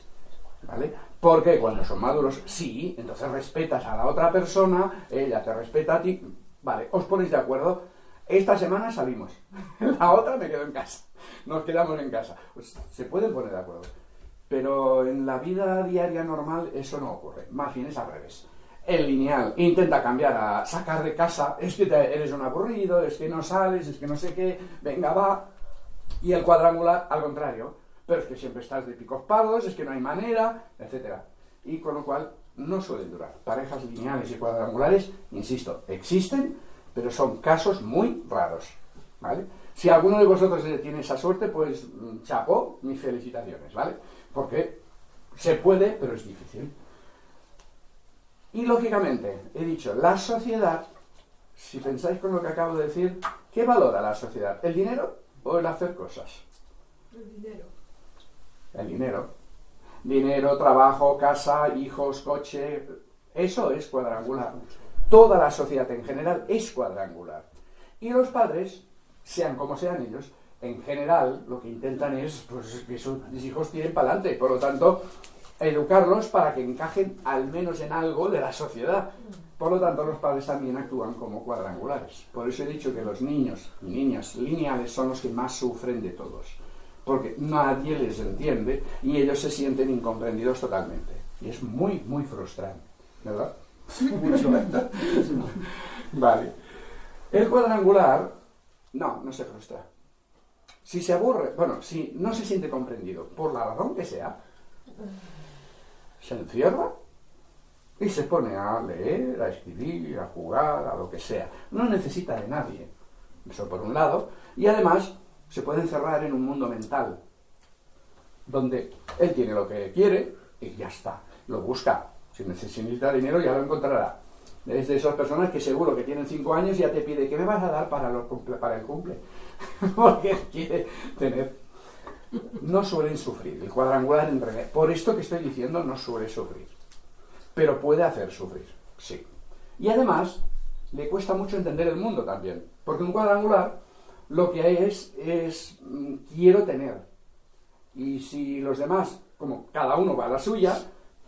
¿Vale? Porque cuando son maduros, sí, entonces respetas a la otra persona, ella te respeta a ti. Vale, os ponéis de acuerdo. Esta semana salimos, la otra me quedo en casa. Nos quedamos en casa. Pues se pueden poner de acuerdo. Pero en la vida diaria normal eso no ocurre. Más bien es al revés. El lineal intenta cambiar a sacar de casa, es que eres un aburrido, es que no sales, es que no sé qué, venga, va. Y el cuadrangular, al contrario, pero es que siempre estás de picos pardos, es que no hay manera, etc. Y con lo cual no suelen durar. Parejas lineales y cuadrangulares, insisto, existen, pero son casos muy raros. ¿Vale? Si alguno de vosotros tiene esa suerte, pues mm, chapó, mis felicitaciones, ¿vale? Porque se puede, pero es difícil. Y lógicamente, he dicho, la sociedad, si pensáis con lo que acabo de decir, ¿qué valora la sociedad? ¿El dinero o el hacer cosas? El dinero. El dinero. Dinero, trabajo, casa, hijos, coche. Eso es cuadrangular. Toda la sociedad en general es cuadrangular. Y los padres, sean como sean ellos, en general lo que intentan es pues, que sus hijos tiren para adelante. Por lo tanto, educarlos para que encajen al menos en algo de la sociedad. Por lo tanto, los padres también actúan como cuadrangulares. Por eso he dicho que los niños y niñas lineales son los que más sufren de todos. Porque nadie les entiende y ellos se sienten incomprendidos totalmente. Y es muy, muy frustrante. ¿Verdad? Mucho, ¿verdad? Vale. El cuadrangular, no, no se frustra. Si se aburre, bueno, si no se siente comprendido, por la razón que sea, se encierra y se pone a leer, a escribir, a jugar, a lo que sea. No necesita de nadie. Eso por un lado. Y además se puede encerrar en un mundo mental, donde él tiene lo que quiere y ya está. Lo busca. Si necesita dinero ya lo encontrará. Es de esas personas que seguro que tienen cinco años y ya te pide, ¿qué me vas a dar para, para el cumple? Porque quiere tener... No suelen sufrir. El cuadrangular en realidad, por esto que estoy diciendo, no suele sufrir. Pero puede hacer sufrir, sí. Y además, le cuesta mucho entender el mundo también. Porque un cuadrangular lo que es es mm, quiero tener. Y si los demás, como cada uno va a la suya,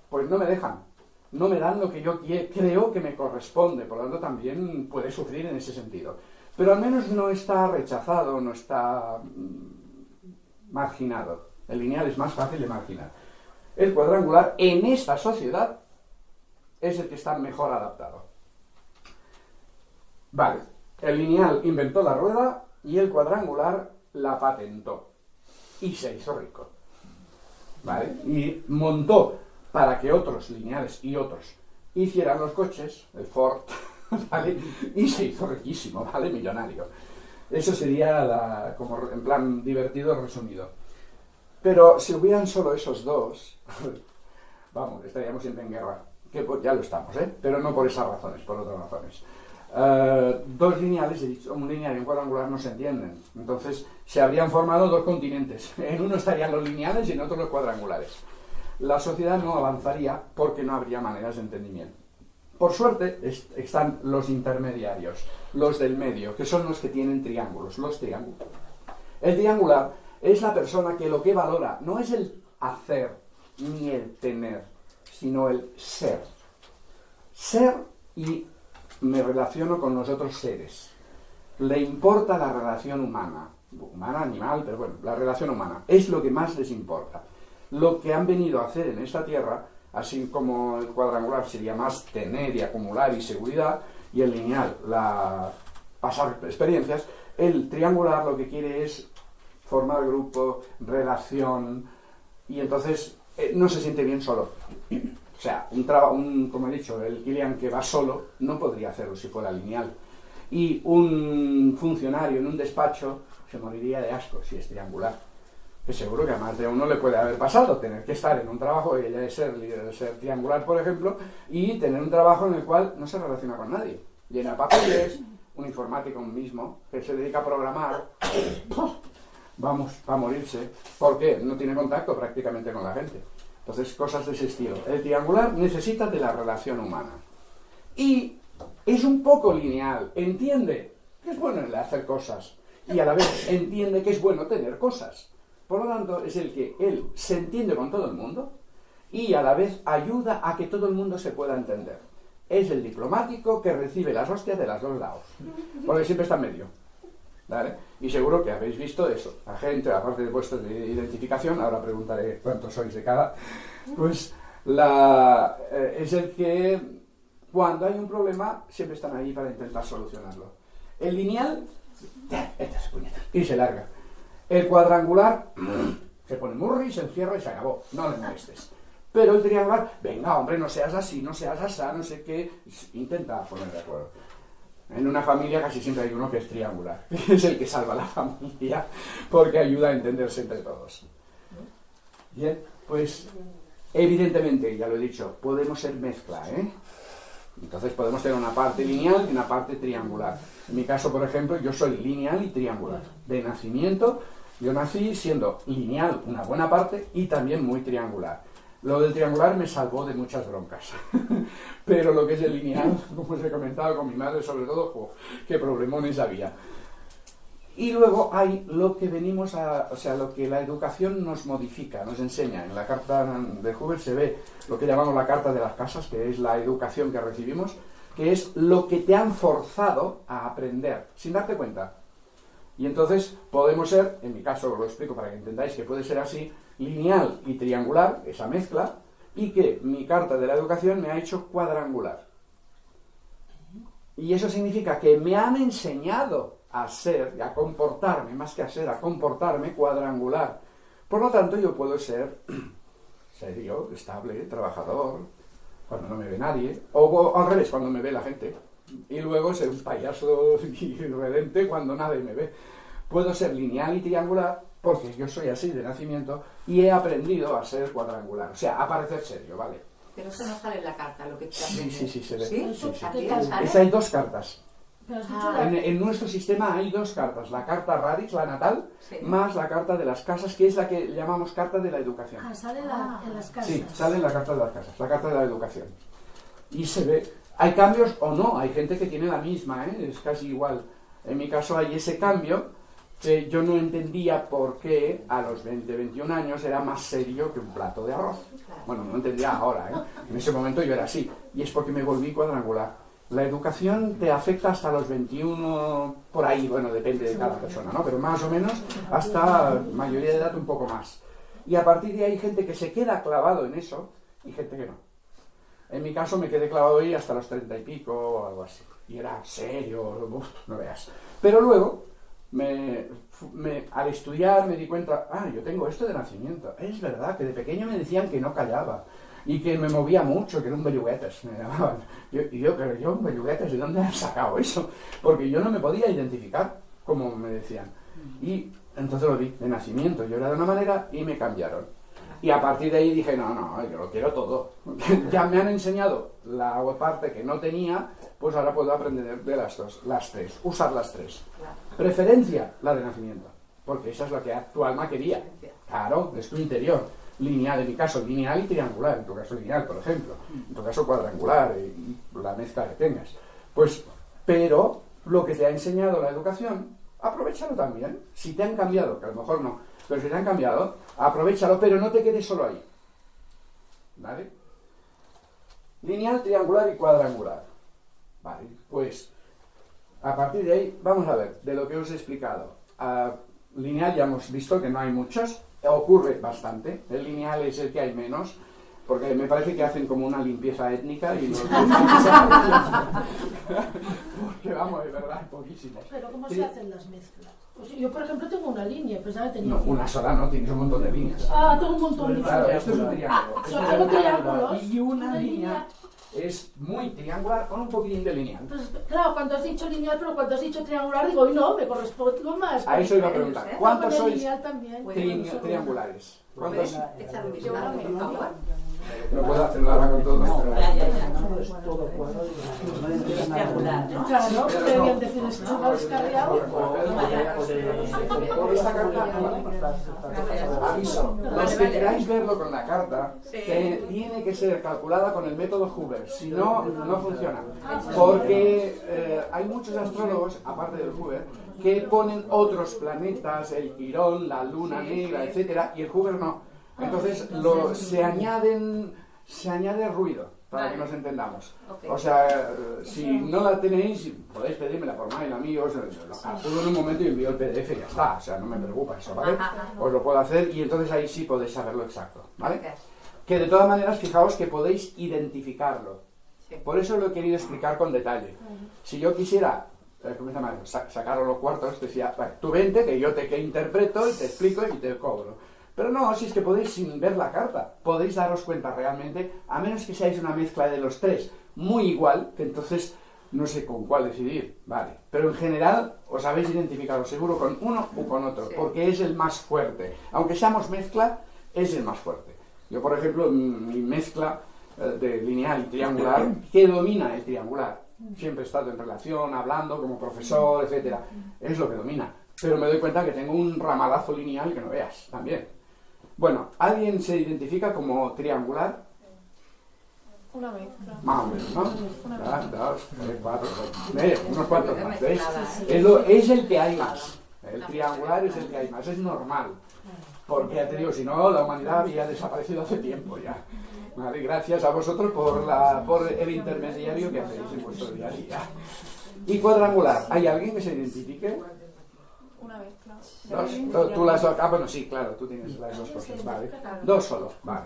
pues no me dejan no me dan lo que yo creo que me corresponde, por lo tanto también puede sufrir en ese sentido. Pero al menos no está rechazado, no está mm, marginado. El lineal es más fácil de marginar. El cuadrangular en esta sociedad es el que está mejor adaptado. Vale, el lineal inventó la rueda y el cuadrangular la patentó. Y se hizo rico. ¿Vale? Y montó para que otros lineales y otros hicieran los coches, el Ford, ¿vale? Y se hizo riquísimo, ¿vale? Millonario. Eso sería la, como en plan divertido resumido. Pero si hubieran solo esos dos, vamos, estaríamos siempre en guerra. Que pues, ya lo estamos, ¿eh? Pero no por esas razones, por otras razones. Eh, dos lineales, un lineal y un cuadrangular no se entienden. Entonces se habrían formado dos continentes. En uno estarían los lineales y en otro los cuadrangulares la sociedad no avanzaría porque no habría maneras de entendimiento. Por suerte están los intermediarios, los del medio, que son los que tienen triángulos, los triángulos. El triangular es la persona que lo que valora no es el hacer ni el tener, sino el ser. Ser y me relaciono con los otros seres. Le importa la relación humana, humana, animal, pero bueno, la relación humana, es lo que más les importa lo que han venido a hacer en esta tierra, así como el cuadrangular sería más tener y acumular y seguridad, y el lineal, la pasar experiencias, el triangular lo que quiere es formar grupo, relación, y entonces eh, no se siente bien solo. O sea, un, un como he dicho, el Kilian que va solo no podría hacerlo si fuera lineal. Y un funcionario en un despacho se moriría de asco si es triangular que seguro que a más de uno le puede haber pasado, tener que estar en un trabajo, ella es ser líder, ser triangular, por ejemplo, y tener un trabajo en el cual no se relaciona con nadie. Llena papeles, un informático mismo, que se dedica a programar, vamos, a morirse. ¿Por qué? No tiene contacto prácticamente con la gente. Entonces, cosas de ese estilo. El triangular necesita de la relación humana. Y es un poco lineal, entiende que es bueno hacer cosas y a la vez entiende que es bueno tener cosas. Por lo tanto, es el que él se entiende con todo el mundo y a la vez ayuda a que todo el mundo se pueda entender. Es el diplomático que recibe las hostias de los dos lados, porque siempre está en medio. Y seguro que habéis visto eso. La gente, aparte de vuestra identificación, ahora preguntaré cuántos sois de cada, pues la, eh, es el que cuando hay un problema siempre están ahí para intentar solucionarlo. El lineal, y se larga. El cuadrangular se pone murri, se encierra y se acabó. No le molestes. Pero el triangular, venga, hombre, no seas así, no seas así, no sé qué. Intenta poner de acuerdo. En una familia casi siempre hay uno que es triangular. Es el que salva la familia porque ayuda a entenderse entre todos. Bien, pues evidentemente, ya lo he dicho, podemos ser mezcla, ¿eh? Entonces podemos tener una parte lineal y una parte triangular. En mi caso, por ejemplo, yo soy lineal y triangular. De nacimiento yo nací siendo lineal una buena parte y también muy triangular. Lo del triangular me salvó de muchas broncas. Pero lo que es el lineal, como os he comentado con mi madre, sobre todo, jo, qué problemones había. Y luego hay lo que venimos a, o sea, lo que la educación nos modifica, nos enseña. En la carta de Huber se ve lo que llamamos la carta de las casas, que es la educación que recibimos, que es lo que te han forzado a aprender, sin darte cuenta. Y entonces podemos ser, en mi caso lo explico para que entendáis que puede ser así, lineal y triangular, esa mezcla, y que mi carta de la educación me ha hecho cuadrangular. Y eso significa que me han enseñado a ser, a comportarme, más que a ser, a comportarme cuadrangular. Por lo tanto, yo puedo ser serio, estable, trabajador, cuando no me ve nadie, o, o al revés, cuando me ve la gente. Y luego ser un payaso irredente cuando nadie me ve. Puedo ser lineal y triangular porque yo soy así de nacimiento y he aprendido a ser cuadrangular, o sea, a parecer serio, ¿vale? Pero eso no sale en la carta, lo que te Sí, sí, sí, se ve. ¿Sí? Sí, sí. ¿Aquí ¿Qué tal? sale? Es, hay dos cartas. Ah. la- En, en nuestro sistema hay dos cartas, la carta radix, la natal, Sí. más la carta de las casas, que es la que llamamos carta de la educación. Ah, sale la- en las casas. Sí, sale en la carta de las casas, la carta de la educación. Y se ve, hay cambios o no, hay gente que tiene la misma, ¿eh? es casi igual. En mi caso hay ese cambio que yo no entendía por qué a los 20, 21 años era más serio que un plato de arroz. Bueno, no entendía ahora, ¿eh? en ese momento yo era así. Y es porque me volví cuadrangular. La educación te afecta hasta los 21, por ahí, bueno, depende de cada persona, ¿no? Pero más o menos hasta mayoría de edad un poco más. Y a partir de ahí hay gente que se queda clavado en eso y gente que no. En mi caso me quedé clavado ahí hasta los 30 y pico o algo así. Y era serio, uf, no veas. Pero luego, me, me- al estudiar me di cuenta, ah, yo tengo esto de nacimiento. Es verdad que de pequeño me decían que no callaba y que me movía mucho, que era un belluguetes, me llamaban. Yo- y yo, pero yo, un belluguetes, ¿de dónde han sacado eso? Porque yo no me podía identificar, como me decían. Y entonces lo vi de nacimiento, yo era de una manera y me cambiaron. Y a partir de ahí dije, no, no, yo lo quiero todo. ya me han enseñado la parte que no tenía, pues ahora puedo aprender de las dos, las tres, usar las tres. Preferencia, la de nacimiento, porque esa es lo que tu alma quería. Claro, es tu interior. Lineal, en mi caso, lineal y triangular, en tu caso lineal, por ejemplo. En tu caso cuadrangular, y y la mezcla que tengas. Pues, pero lo que te ha enseñado la educación, aprovechalo también. Si te han cambiado, que a lo mejor no, pero si te han cambiado, aprovechalo, pero no te quedes solo ahí. ¿Vale? Lineal, triangular y cuadrangular. Vale, pues a partir de ahí, vamos a ver, de lo que os he explicado. Lineal ya hemos visto que no hay muchos, ocurre bastante. El lineal es el que hay menos, porque me parece que hacen como una limpieza étnica y los Porque vamos, de verdad, hay poquísimos. Pero ¿cómo se hacen las mezclas? Pues yo, por ejemplo, tengo una línea, pues ya tenía... No, una sola no, tienes un montón de líneas. Ah, tengo un montón de Claro, líneas. esto es un triángulo. Hago un triángulos. Y una Una línea línea. es muy triangular con un poquitín de lineal. Pues claro, cuando has dicho lineal, pero cuando has dicho triangular, digo, "Uy, no, me correspondo más. A eso iba a ¿eh? preguntar. Puedo ¿Cuántos sois también. Tri- triangulares? ¿Puedes echar un vistazo, por favor? No puedo hacer nada con todos. No, pero- Ya, ya, ya. no es todo cuadrado no ¿no? Aviso, los que queráis verlo con la carta, tiene que ser calculada con el método Hoover, si no, no funciona. Porque eh, hay muchos astrólogos, aparte del Hoover, que ponen otros planetas, el Quirón, la Luna Negra, etcétera, y el Hoover no. Entonces lo, se añaden, se añade ruido, para que nos entendamos. O sea, si no la tenéis, podéis pedírmela por mail, amigos, eh, lo calculo en un momento y envío el PDF y ya está, o sea, no me preocupa eso, ¿vale? Os lo puedo hacer y entonces ahí sí podéis saberlo exacto, ¿vale? Que de todas maneras, fijaos que podéis identificarlo. Sí. Por eso lo he querido explicar con detalle. Si yo quisiera, ¿cómo se llama? Sa- sacaros los cuartos, decía, vale, tú vente, que yo te que interpreto y te explico y te cobro. Pero no, si es que podéis sin ver la carta, podéis daros cuenta realmente, a menos que seáis una mezcla de los tres, muy igual, que entonces no sé con cuál decidir, vale. Pero en general os habéis identificado seguro con uno u con otro, Sí. porque es el más fuerte. Aunque seamos mezcla, es el más fuerte. Yo, por ejemplo, mi mezcla eh, de lineal y triangular, que domina el triangular. Siempre he estado en relación, hablando como profesor, etcétera. Es lo que domina. Pero me doy cuenta que tengo un ramalazo lineal que no veas, también. Bueno, ¿alguien se identifica como triangular? Una mezcla. Más o menos, ¿no? Una dos, tres, cuatro, eh, unos cuantos más. Es, lo- es el que hay más. El triangular es el que hay más, es normal. Porque ya te digo, si no, la humanidad había desaparecido hace tiempo ya. Vale, gracias a vosotros por, la, por el intermediario que hacéis en vuestro día a día. Y cuadrangular, ¿hay alguien que se identifique? Una mezcla. Dos. Tú, tú las dos. Ah, bueno, sí, claro, tú tienes las dos cosas, vale. Dos solo, vale.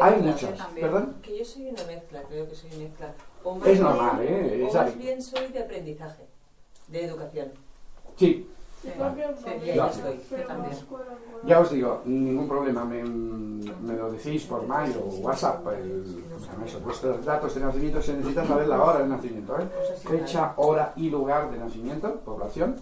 Hay muchos, también. ¿perdón? Que yo soy una mezcla, creo que soy mezcla. O más Es normal, ¿eh? O Es más bien soy de aprendizaje, de educación. Sí, Sí, Ya. estoy, yo Pero también. más cuadrangular. ya os digo, ningún problema, me, me lo decís por mail o WhatsApp, el, vuestros datos de nacimiento, se necesita saber la hora de nacimiento, ¿eh? fecha, hora y lugar de nacimiento, población,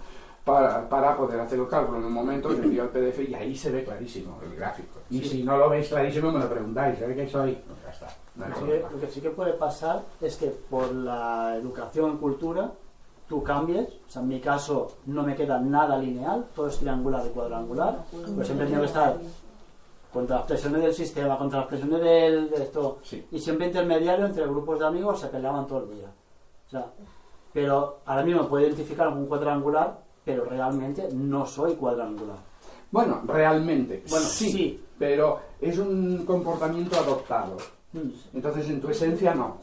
para, para poder hacer el cálculo. En un momento os envío el PDF y ahí se ve clarísimo el gráfico. Y si no lo veis clarísimo, me lo preguntáis, ¿sabéis que soy? Pues ya está. no Lo que, lo que sí que puede pasar es que por la educación, cultura, tú cambies. O sea, en mi caso no me queda nada lineal, todo es triangular y cuadrangular. Pues siempre tengo que estar contra las presiones del sistema, contra las presiones del, de esto. Sí. Y siempre intermediario entre grupos de amigos se peleaban todo el día. O sea, pero ahora mismo puedo identificar un cuadrangular, pero realmente no soy cuadrangular. Bueno, realmente, Bueno, sí, sí. pero es un comportamiento adoptado. Mm. Entonces, en tu esencia, no.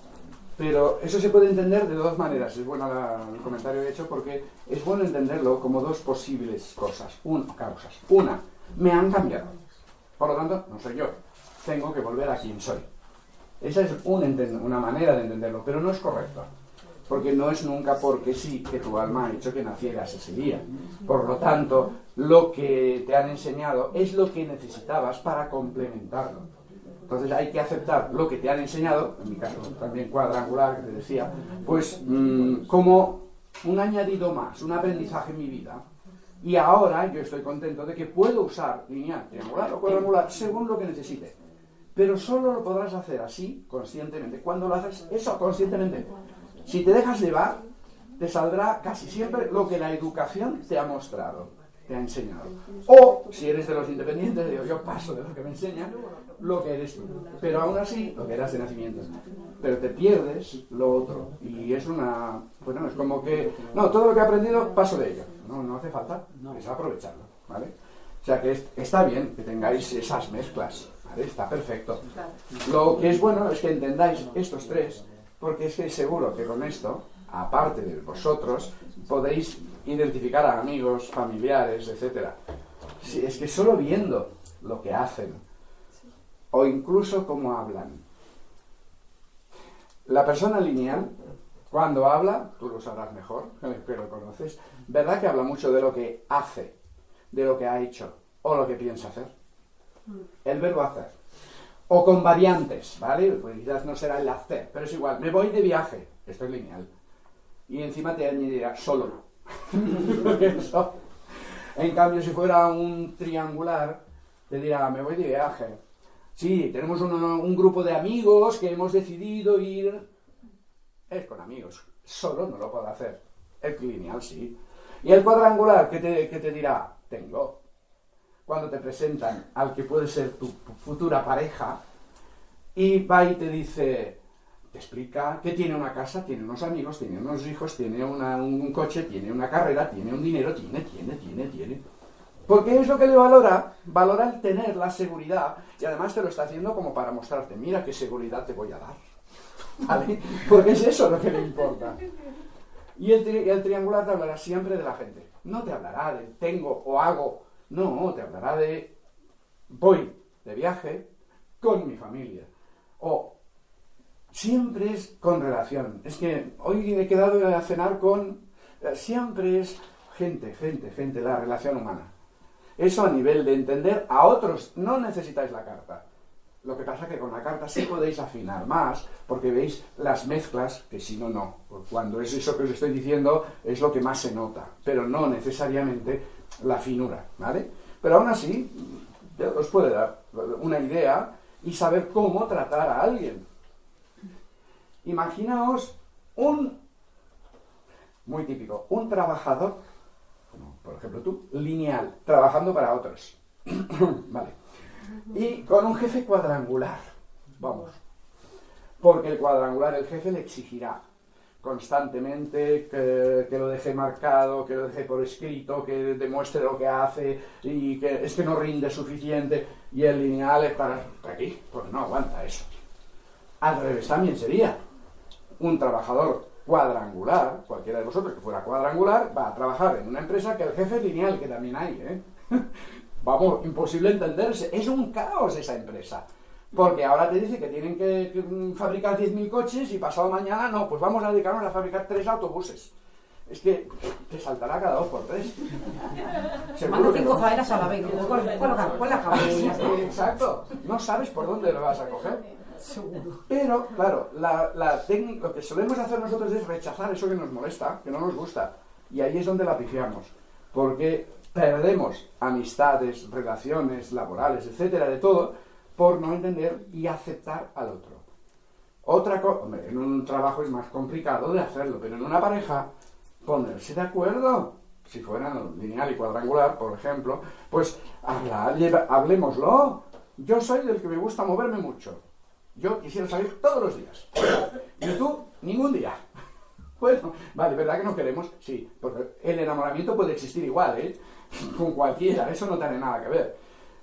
Pero eso se puede entender de dos maneras. Es bueno el comentario hecho porque es bueno entenderlo como dos posibles cosas, un, causas. Una, me han cambiado. Por lo tanto, no soy yo. Tengo que volver a quien soy. Esa es una manera de entenderlo, pero no es correcto. Porque no es nunca porque sí que tu alma ha hecho que nacieras ese día. Por lo tanto, lo que te han enseñado es lo que necesitabas para complementarlo. Entonces hay que aceptar lo que te han enseñado, en mi caso también cuadrangular que te decía, pues mm, como un añadido más, un aprendizaje en mi vida. Y ahora yo estoy contento de que puedo usar lineal, triangular o cuadrangular según lo que necesite. Pero solo lo podrás hacer así, conscientemente. Cuando lo haces eso conscientemente. Si te dejas llevar, te saldrá casi siempre lo que la educación te ha mostrado, te ha enseñado. O, si eres de los independientes, digo, yo paso de lo que me enseñan, lo que eres tú. Pero aún así, lo que eras de nacimiento. Pero te pierdes lo otro. Y es una... Bueno, es como que... No, todo lo que he aprendido, paso de ello. No, no hace falta. Es aprovecharlo, ¿vale? O sea que es- está bien que tengáis esas mezclas, ¿vale? Está perfecto. Lo que es bueno es que entendáis estos tres, porque es que seguro que con esto, aparte de vosotros, podéis identificar a amigos, familiares, etc. Si es que solo viendo lo que hacen, o incluso cómo hablan. La persona lineal, cuando habla, tú lo sabrás mejor, que lo conoces, ¿verdad que habla mucho de lo que hace, de lo que ha hecho, o lo que piensa hacer? El verbo hacer o con variantes, ¿vale? Pues quizás no será el hacer, pero es igual. Me voy de viaje, esto es lineal. Y encima te añadirá solo. En cambio, si fuera un triangular, te dirá, me voy de viaje. Sí, tenemos un, un grupo de amigos que hemos decidido ir... Es con amigos. Solo no lo puedo hacer. El lineal sí. Y el cuadrangular, ¿qué te, qué te dirá? Tengo cuando te presentan al que puede ser tu futura pareja y va y te dice, te explica que tiene una casa, tiene unos amigos, tiene unos hijos, tiene un coche, tiene una carrera, tiene un dinero, tiene, tiene, tiene, tiene. Porque es lo que le valora, valora el tener la seguridad y además te lo está haciendo como para mostrarte, mira qué seguridad te voy a dar. ¿Vale? Porque es eso lo que le importa. Y el, tri- triangular te hablará siempre de la gente. No te hablará de tengo o hago. No, te hablará de voy de viaje con mi familia. O siempre es con relación. Es que hoy he quedado a cenar con... eh, Siempre es gente, gente, gente, la relación humana. Eso a nivel de entender a otros. No necesitáis la carta. Lo que pasa es que con la carta sí podéis afinar más, porque veis las mezclas, que si no, no. Cuando es eso que os estoy diciendo, es lo que más se nota, pero no necesariamente la finura, ¿vale? Pero aún así, os puede dar una idea y saber cómo tratar a alguien. Imaginaos un, muy típico, un trabajador, como por ejemplo tú, lineal, trabajando para otros. vale. y con un jefe cuadrangular. Vamos. Porque el cuadrangular, el jefe le exigirá constantemente que, que lo deje marcado, que lo deje por escrito, que demuestre lo que hace y que es que no rinde suficiente y el lineal es para aquí, pues no aguanta eso. Al revés también sería un trabajador cuadrangular, cualquiera de vosotros que fuera cuadrangular, va a trabajar en una empresa que el jefe es lineal, que también hay, ¿eh? Vamos, imposible entenderse. Es un caos esa empresa. Porque ahora te dice que tienen que, que, mm, fabricar 10.000 coches y pasado mañana no, pues vamos a dedicarnos a fabricar tres autobuses. Es que te saltará cada dos por tres. Que cinco faenas a la vez. La- con la cabeza. Exacto. No sabes por dónde lo vas a coger. Pero, claro, lo que solemos hacer nosotros es rechazar eso que nos molesta, que no nos gusta. Y ahí es donde la pifiamos. Porque perdemos amistades, relaciones laborales, etcétera, de todo, por no entender y aceptar al otro. Otra cosa, en un trabajo es más complicado de hacerlo, pero en una pareja, ponerse de acuerdo. Si fueran lineal y cuadrangular, por ejemplo, pues habla- lleva- hablemoslo. Yo soy del que me gusta moverme mucho. Yo quisiera salir todos los días. Y tú, ningún día. Bueno, vale, ¿verdad que no queremos? Sí, porque el enamoramiento puede existir igual, ¿eh? Con cualquiera, eso no tiene nada que ver.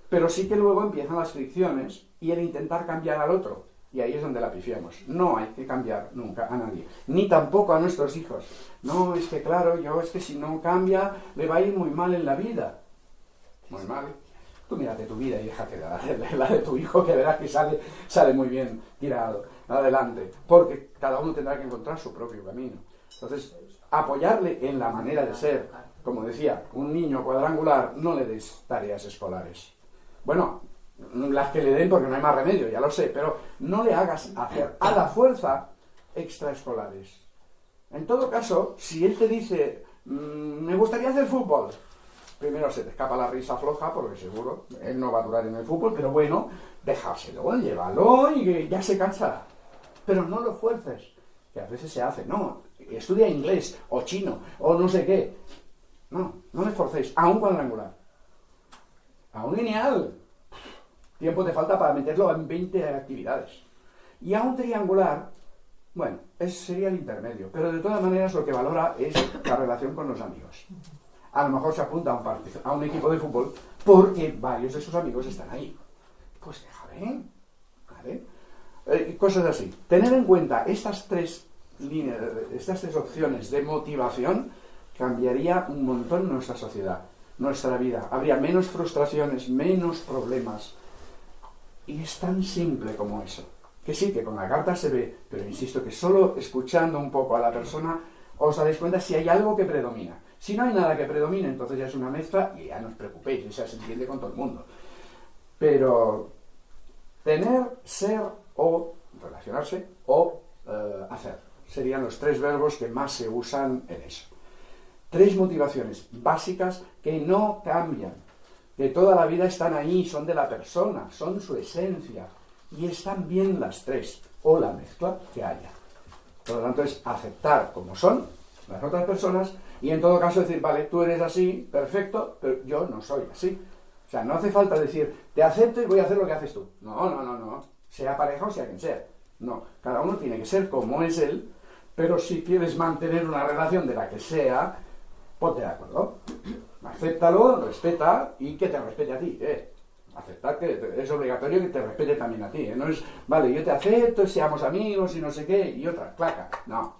Pero sí que luego empiezan las fricciones y el intentar cambiar al otro. Y ahí es donde la pifiamos. No hay que cambiar nunca a nadie, ni tampoco a nuestros hijos. No, es que claro, yo es que si no cambia, le va a ir muy mal en la vida. Muy mal. Tú mírate tu vida y déjate la, de- la de tu hijo, que verás que sale, sale muy bien tirado adelante. Porque cada uno tendrá que encontrar su propio camino. Entonces, apoyarle en la manera de ser. Como decía, un niño cuadrangular, no le des tareas escolares. Bueno, las que le den porque no hay más remedio, ya lo sé, pero no le hagas hacer a la fuerza extraescolares. En todo caso, si él te dice, "Mm, me gustaría hacer fútbol, primero se te escapa la risa floja, porque seguro él no va a durar en el fútbol, pero bueno, déjaselo, llévalo y ya se cansará. Pero no lo fuerces, que a veces se hace, no, estudia inglés o chino o no sé qué. No, no le forcéis, a un cuadrangular, a un lineal. Tiempo te falta para meterlo en 20 actividades. Y a un triangular, bueno, ese sería el intermedio, pero de todas maneras lo que valora es la relación con los amigos. A lo mejor se apunta a un, partido- a un equipo de fútbol porque varios de sus amigos están ahí. Pues déjale. Eh, cosas así. Tener en cuenta estas tres líneas, estas tres opciones de motivación cambiaría un montón nuestra sociedad, nuestra vida. Habría menos frustraciones, menos problemas. Y es tan simple como eso. Que sí, que con la carta se ve, pero insisto que solo escuchando un poco a la persona os daréis cuenta si hay algo que predomina. Si no hay nada que predomine, entonces ya es una mezcla y ya no os preocupéis, o sea, se entiende con todo el mundo. Pero tener, ser o relacionarse o eh, hacer serían los tres verbos que más se usan en eso. Tres motivaciones básicas que no cambian, que toda la vida están ahí, son de la persona, son su esencia, y están bien las tres, o la mezcla que haya. Por lo tanto, es aceptar como son las otras personas y en todo caso decir, vale, tú eres así, perfecto, pero yo no soy así. O sea, no hace falta decir, te acepto y voy a hacer lo que haces tú. No, no, no, no. Sea pareja o sea quien sea. No, cada uno tiene que ser como es él, pero si quieres mantener una relación de la que sea, ponte de acuerdo. Acéptalo, respeta y que te respete a ti. ¿eh? Aceptar que es obligatorio que te respete también a ti. ¿eh? No es, vale, yo te acepto, seamos amigos y no sé qué, y otra, claca. No.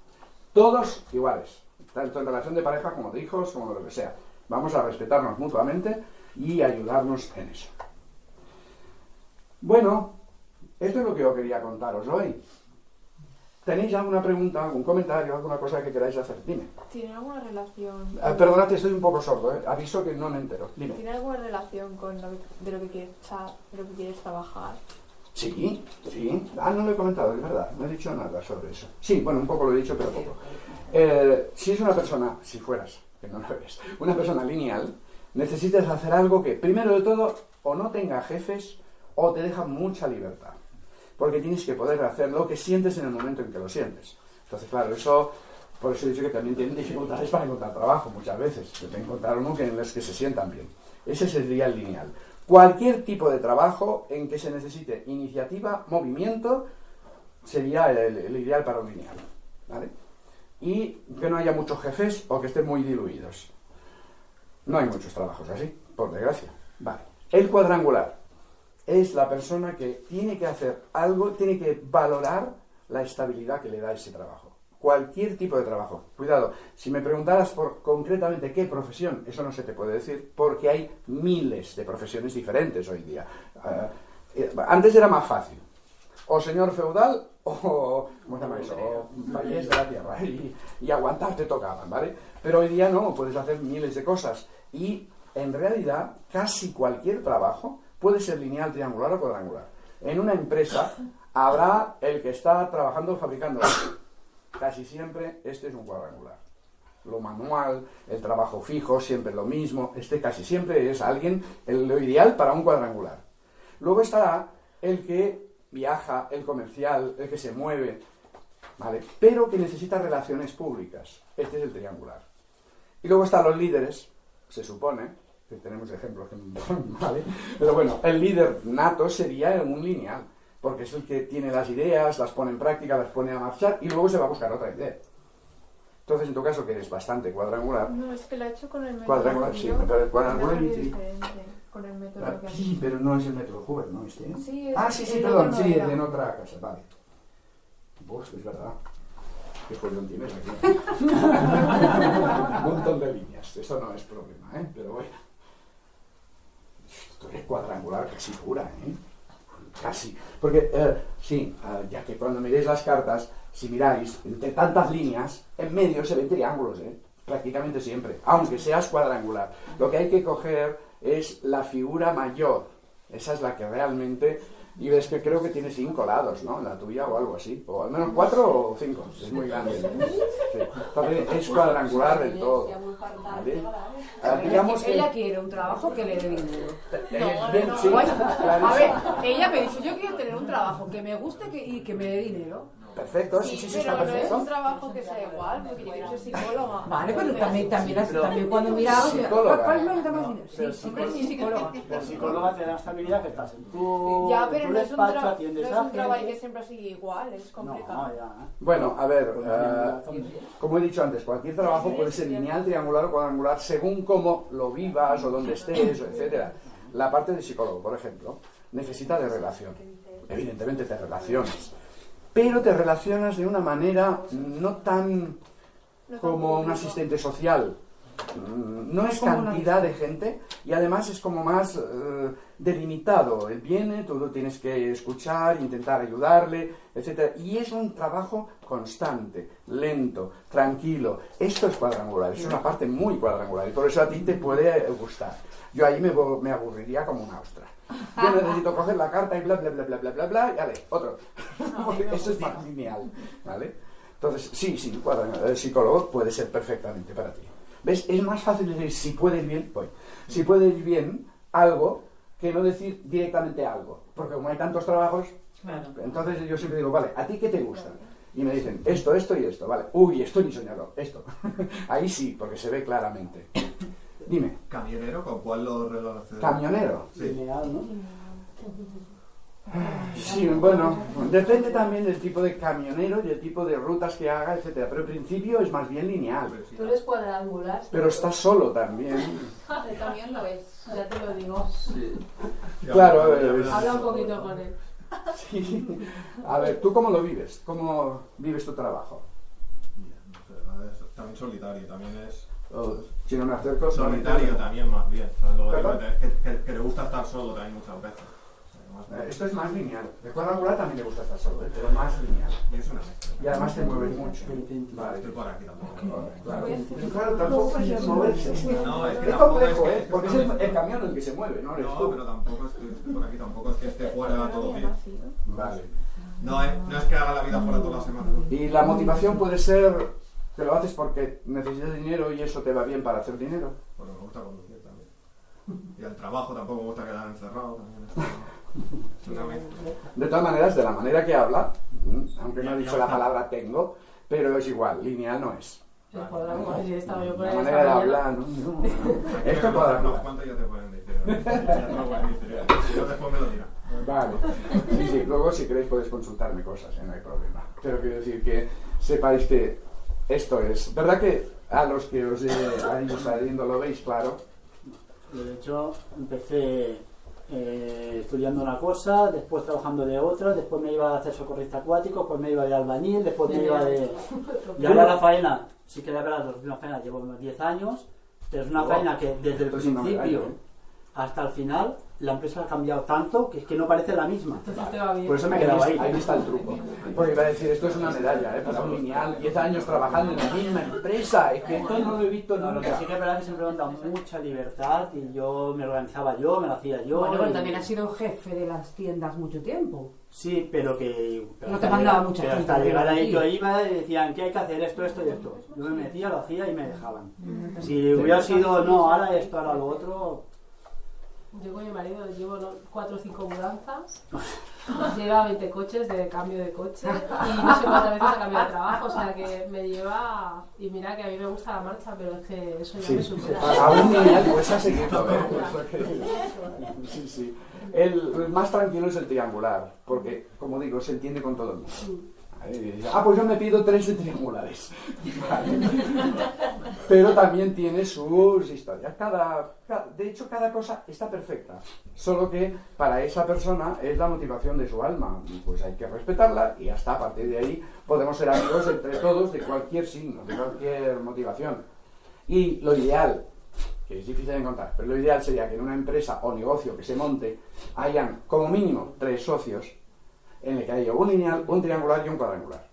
Todos iguales, tanto en relación de pareja como de hijos, como de lo que sea. Vamos a respetarnos mutuamente y ayudarnos en eso. Bueno, esto es lo que yo quería contaros hoy. ¿Tenéis alguna pregunta, algún comentario, alguna cosa que queráis hacer? Dime. ¿Tiene alguna relación? Ah, perdonad, estoy un poco sordo, ¿eh? aviso que no me entero. Dime. ¿Tiene alguna relación con lo que, de lo que quieres, de lo que quieres trabajar? Sí, sí. Ah, no lo he comentado, es verdad. No he dicho nada sobre eso. Sí, bueno, un poco lo he dicho, pero poco. Eh, si es una persona, si fueras, que no lo eres, una persona lineal, necesitas hacer algo que, primero de todo, o no tenga jefes o te deja mucha libertad. Porque tienes que poder hacer lo que sientes en el momento en que lo sientes. Entonces, claro, eso, por eso he dicho que también tienen dificultades para encontrar trabajo muchas veces. De encontrar uno que en los que se sientan bien. Ese sería el lineal. Cualquier tipo de trabajo en que se necesite iniciativa, movimiento, sería el, el ideal para un lineal. ¿vale? Y que no haya muchos jefes o que estén muy diluidos. No hay muchos trabajos así, por desgracia. Vale. El cuadrangular es la persona que tiene que hacer algo, tiene que valorar la estabilidad que le da ese trabajo. Cualquier tipo de trabajo. Cuidado, si me preguntaras por concretamente qué profesión, eso no se te puede decir, porque hay miles de profesiones diferentes hoy día. Eh, eh, antes era más fácil. O señor feudal o, ¿cómo se llama eso? O vallés de la tierra. Y, y aguantar te tocaban, ¿vale? Pero hoy día no, puedes hacer miles de cosas. Y en realidad, casi cualquier trabajo puede ser lineal, triangular o cuadrangular. En una empresa habrá el que está trabajando fabricando. Casi siempre este es un cuadrangular. Lo manual, el trabajo fijo, siempre lo mismo. Este casi siempre es alguien, el, lo ideal para un cuadrangular. Luego estará el que viaja, el comercial, el que se mueve, ¿vale? Pero que necesita relaciones públicas. Este es el triangular. Y luego están los líderes, se supone, que tenemos ejemplos que ¿vale? Pero bueno, el líder nato sería un lineal, porque es el que tiene las ideas, las pone en práctica, las pone a marchar y luego se va a buscar otra idea. Entonces, en tu caso, que eres bastante cuadrangular, No, es que la he hecho con el. Cuadrangular, sí, cuadrangular con el método que has sí, pero no es el método Hoover, ¿no? Este, ¿no? Sí, es- Ah, sí, sí, perdón, sí, era. de en otra casa, vale. Uf, es verdad. Qué follón tienes aquí. Un montón de líneas, eso no es problema, ¿eh? Pero bueno. Esto es cuadrangular casi pura, ¿eh? Casi. Porque, eh, sí, eh, ya que cuando miréis las cartas, si miráis, entre tantas líneas, en medio se ven triángulos, ¿eh? Prácticamente siempre, aunque seas cuadrangular. Lo que hay que coger es la figura mayor. Esa es la que realmente... Y ves que creo que tiene cinco lados, ¿no? La tuya o algo así. O al menos cuatro o cinco. Es muy grande. Sí. Entonces es cuadrangular del todo. ¿vale? Ah, digamos que... Ella quiere un trabajo que le dé dinero. A ver, ella me dice, yo quiero tener un trabajo que me guste y que me dé dinero. Perfecto, sí, sí, sí, está pero no es perfecto. un trabajo que sea igual, porque yo quiero ser psicóloga. Vale, pero también, también, pero- también cuando miramos, Psicóloga. ¿cuál es lo que dinero? Pero Sí, sí, psicóloga- sí, psicóloga. La psicóloga te da estabilidad que estás en tu, Ya, pero tu no es un, despacho, no atiendes es a un trabajo que siempre sigue igual, es No, complicado. ya. ¿eh? Bueno, a ver, eh, como he dicho antes, cualquier trabajo puede ser lineal, triangular o cuadrangular según cómo lo vivas o dónde estés, etcétera. La parte de psicólogo, por ejemplo, necesita de relación. Evidentemente te relacionas. Pero te relacionas de una manera no tan como un asistente social. Mm, No es cantidad de gente y además es como más eh, delimitado. Él viene, tú lo tienes que escuchar, intentar ayudarle, etc. Y es un trabajo constante, lento, tranquilo. Esto es cuadrangular, es una parte muy cuadrangular y por eso a ti te puede gustar. Yo ahí me, me aburriría como una ostra. Yo necesito coger la carta y bla, bla, bla, bla, bla, bla, bla, y vale, otro. Porque eso es más lineal, ¿vale? Entonces, sí, sí, el psicólogo puede ser perfectamente para ti. ¿Ves? Es más fácil decir si puede ir bien, voy. Si puede ir bien algo que no decir directamente algo. Porque como hay tantos trabajos, entonces yo siempre digo, vale, ¿a ti qué te gusta? Y me dicen, esto, esto y esto, vale. Uy, esto ni soñador, esto. Ahí sí, porque se ve claramente. Dime, ¿Camionero con cuál lo relacionas? camionero. Sí. Lineal, ¿no? Sí, bueno, depende también del tipo de camionero y el tipo de rutas que haga, etcétera. Pero en principio es más bien lineal. Tú eres cuadrangular. Pero está solo también. también lo es, ya te lo digo. Claro, eh, ya. Habla un poquito con él. Sí. A ver, ¿tú cómo lo vives? ¿Cómo vives tu trabajo? Bien, no sé, la verdad es- También solitario, también es... O, si no me acerco, Solitario también más bien. ¿sabes? Lo que ¿Perdón? digo, que, que- que le gusta estar solo también muchas veces. Esto es más lineal. De cuadrangular también le gusta estar solo, ¿eh? pero más lineal. Y es una mezcla. Y además te mueves mucho. Vale. Estoy por aquí tampoco. Claro, tampoco es moverse. No, es que Es tampoco complejo, es que- ¿eh? Porque es el, el camión el que se mueve, ¿no? No, pero tampoco es que estoy por aquí, tampoco es que esté fuera todo el día. Vale. No es, no es que haga la vida fuera toda la semana. Y la motivación puede ser que lo haces porque necesitas dinero y eso te va bien para hacer dinero. Bueno, me gusta conducir también. Y al trabajo tampoco me gusta quedar encerrado. También. De todas maneras, de la manera que habla, mm, aunque no ha dicho la palabra tengo, pero es igual, lineal no es. La manera de hablar, no, no, no. Esto unos cuadrangular. cuantos ya te pueden decir. yo después me lo dirá. Vale. Sí, sí, luego si queréis podéis consultarme cosas, ¿eh? no hay problema. Pero quiero decir que sepáis que esto es. ¿Verdad que a los que os he ido saliendo lo veis claro? De hecho, empecé eh, estudiando una cosa, después trabajando de otra, después me iba a hacer socorrista acuático, después me iba de albañil, después me iba de... Y ahora la faena, sí que la verdad, una faena llevo unos 10 años, pero es una faena que desde el principio ¿eh? hasta el final la empresa ha cambiado tanto que es que no parece la misma. Entonces te va bien. Por eso me he Ahí, quedado ahí. ahí está el truco. Porque iba a decir, esto es una medalla, ¿eh? Para un lineal, 10 años trabajando en la misma empresa. Es que esto no lo he visto No, lo que nunca. sí que es verdad es que siempre me han dado mucha libertad y yo me organizaba yo, me lo hacía yo. Bueno, pero y- también has sido jefe de las tiendas mucho tiempo. Sí, pero que... pero No te mandaba mucha pero gente hasta llegar ahí yo iba y decían que hay que hacer esto, esto y esto. Yo me metía, lo hacía y me dejaban. Si hubiera sido, no, ahora esto, ahora lo otro... Yo con mi marido llevo ¿no? cuatro o cinco mudanzas, lleva 20 coches de cambio de coche y no sé cuántas veces ha cambiado de trabajo, o sea que me lleva... Y mira que a mí me gusta la marcha, pero es que eso ya Sí, me supera. a un lineal pues a seguirlo, ¿eh? Eso que- Sí, sí. El, el más tranquilo es el triangular, porque, como digo, se entiende con todo el mundo. Ah, pues yo me pido tres de triangulares. Pero también tiene sus historias. Cada, ca- de hecho, cada cosa está perfecta. Solo que para esa persona es la motivación de su alma. Pues hay que respetarla y hasta a partir de ahí podemos ser amigos entre todos de cualquier signo, de cualquier motivación. Y lo ideal, que es difícil de encontrar, pero lo ideal sería que en una empresa o negocio que se monte hayan como mínimo tres socios en el que haya un lineal, un triangular y un cuadrangular.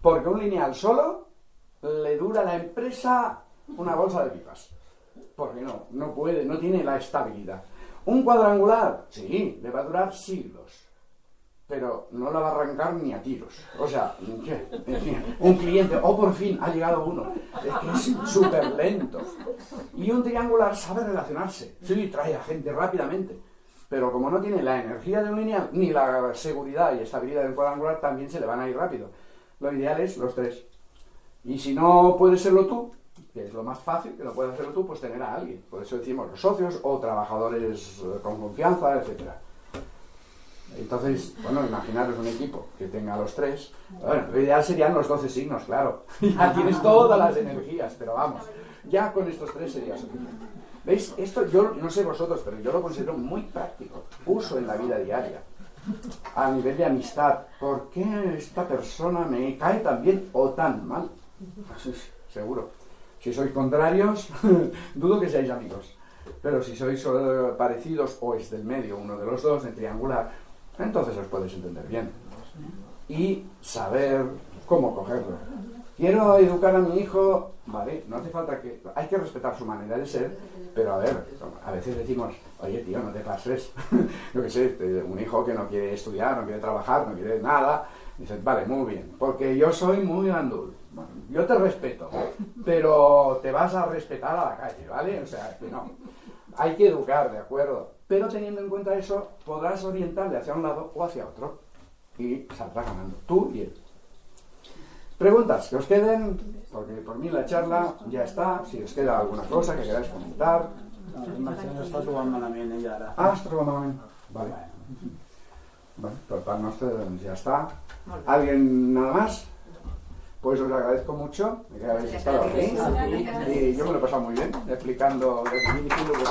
Porque un lineal solo le dura a la empresa una bolsa de pipas. Porque no, no puede, no tiene la estabilidad. Un cuadrangular, sí, le va a durar siglos. Pero no la va a arrancar ni a tiros. O sea, un cliente, oh, por fin, ha llegado uno. Es que es súper lento. Y un triangular sabe relacionarse. Sí, trae a gente rápidamente. Pero como no tiene la energía de un lineal, ni la seguridad y estabilidad del cuadrangular, también se le van a ir rápido. Lo ideal es los tres. Y si no puedes serlo tú, que es lo más fácil, que lo puedes hacerlo tú, pues tener a alguien. Por eso decimos los socios o trabajadores con confianza, etcétera. Entonces, bueno, imaginaros un equipo que tenga los tres. Bueno, lo ideal serían los 12 signos, claro. Ya tienes todas las energías, pero vamos, ya con estos tres sería suficiente. ¿Veis? Esto yo no sé vosotros, pero yo lo considero muy práctico. Uso en la vida diaria. A nivel de amistad. ¿Por qué esta persona me cae tan bien o tan mal? Seguro. Si sois contrarios, dudo que seáis amigos. Pero si sois eh, parecidos o es del medio, uno de los dos, en triangular, entonces os podéis entender bien. Y saber cómo cogerlo. Quiero educar a mi hijo, vale, no hace falta que... Hay que respetar su manera de ser, pero a ver, a veces decimos, oye tío, no te pases. Yo qué sé, un hijo que no quiere estudiar, no quiere trabajar, no quiere nada. Dices, vale, muy bien, porque yo soy muy andul. Bueno, yo te respeto, pero te vas a respetar a la calle, ¿vale? O sea, que no. Hay que educar, ¿de acuerdo? Pero teniendo en cuenta eso, podrás orientarle hacia un lado o hacia otro. Y saldrá ganando, tú y él. Preguntas que os queden, porque por mí la charla ya está. Si os queda alguna cosa que queráis comentar. Imagino està trobant. Ah. Vale. Bueno, por parte nuestra ya está. ¿Alguien nada más? Pues os agradezco mucho de que habéis estado aquí. Y yo me lo he pasado muy bien explicando, diciendo que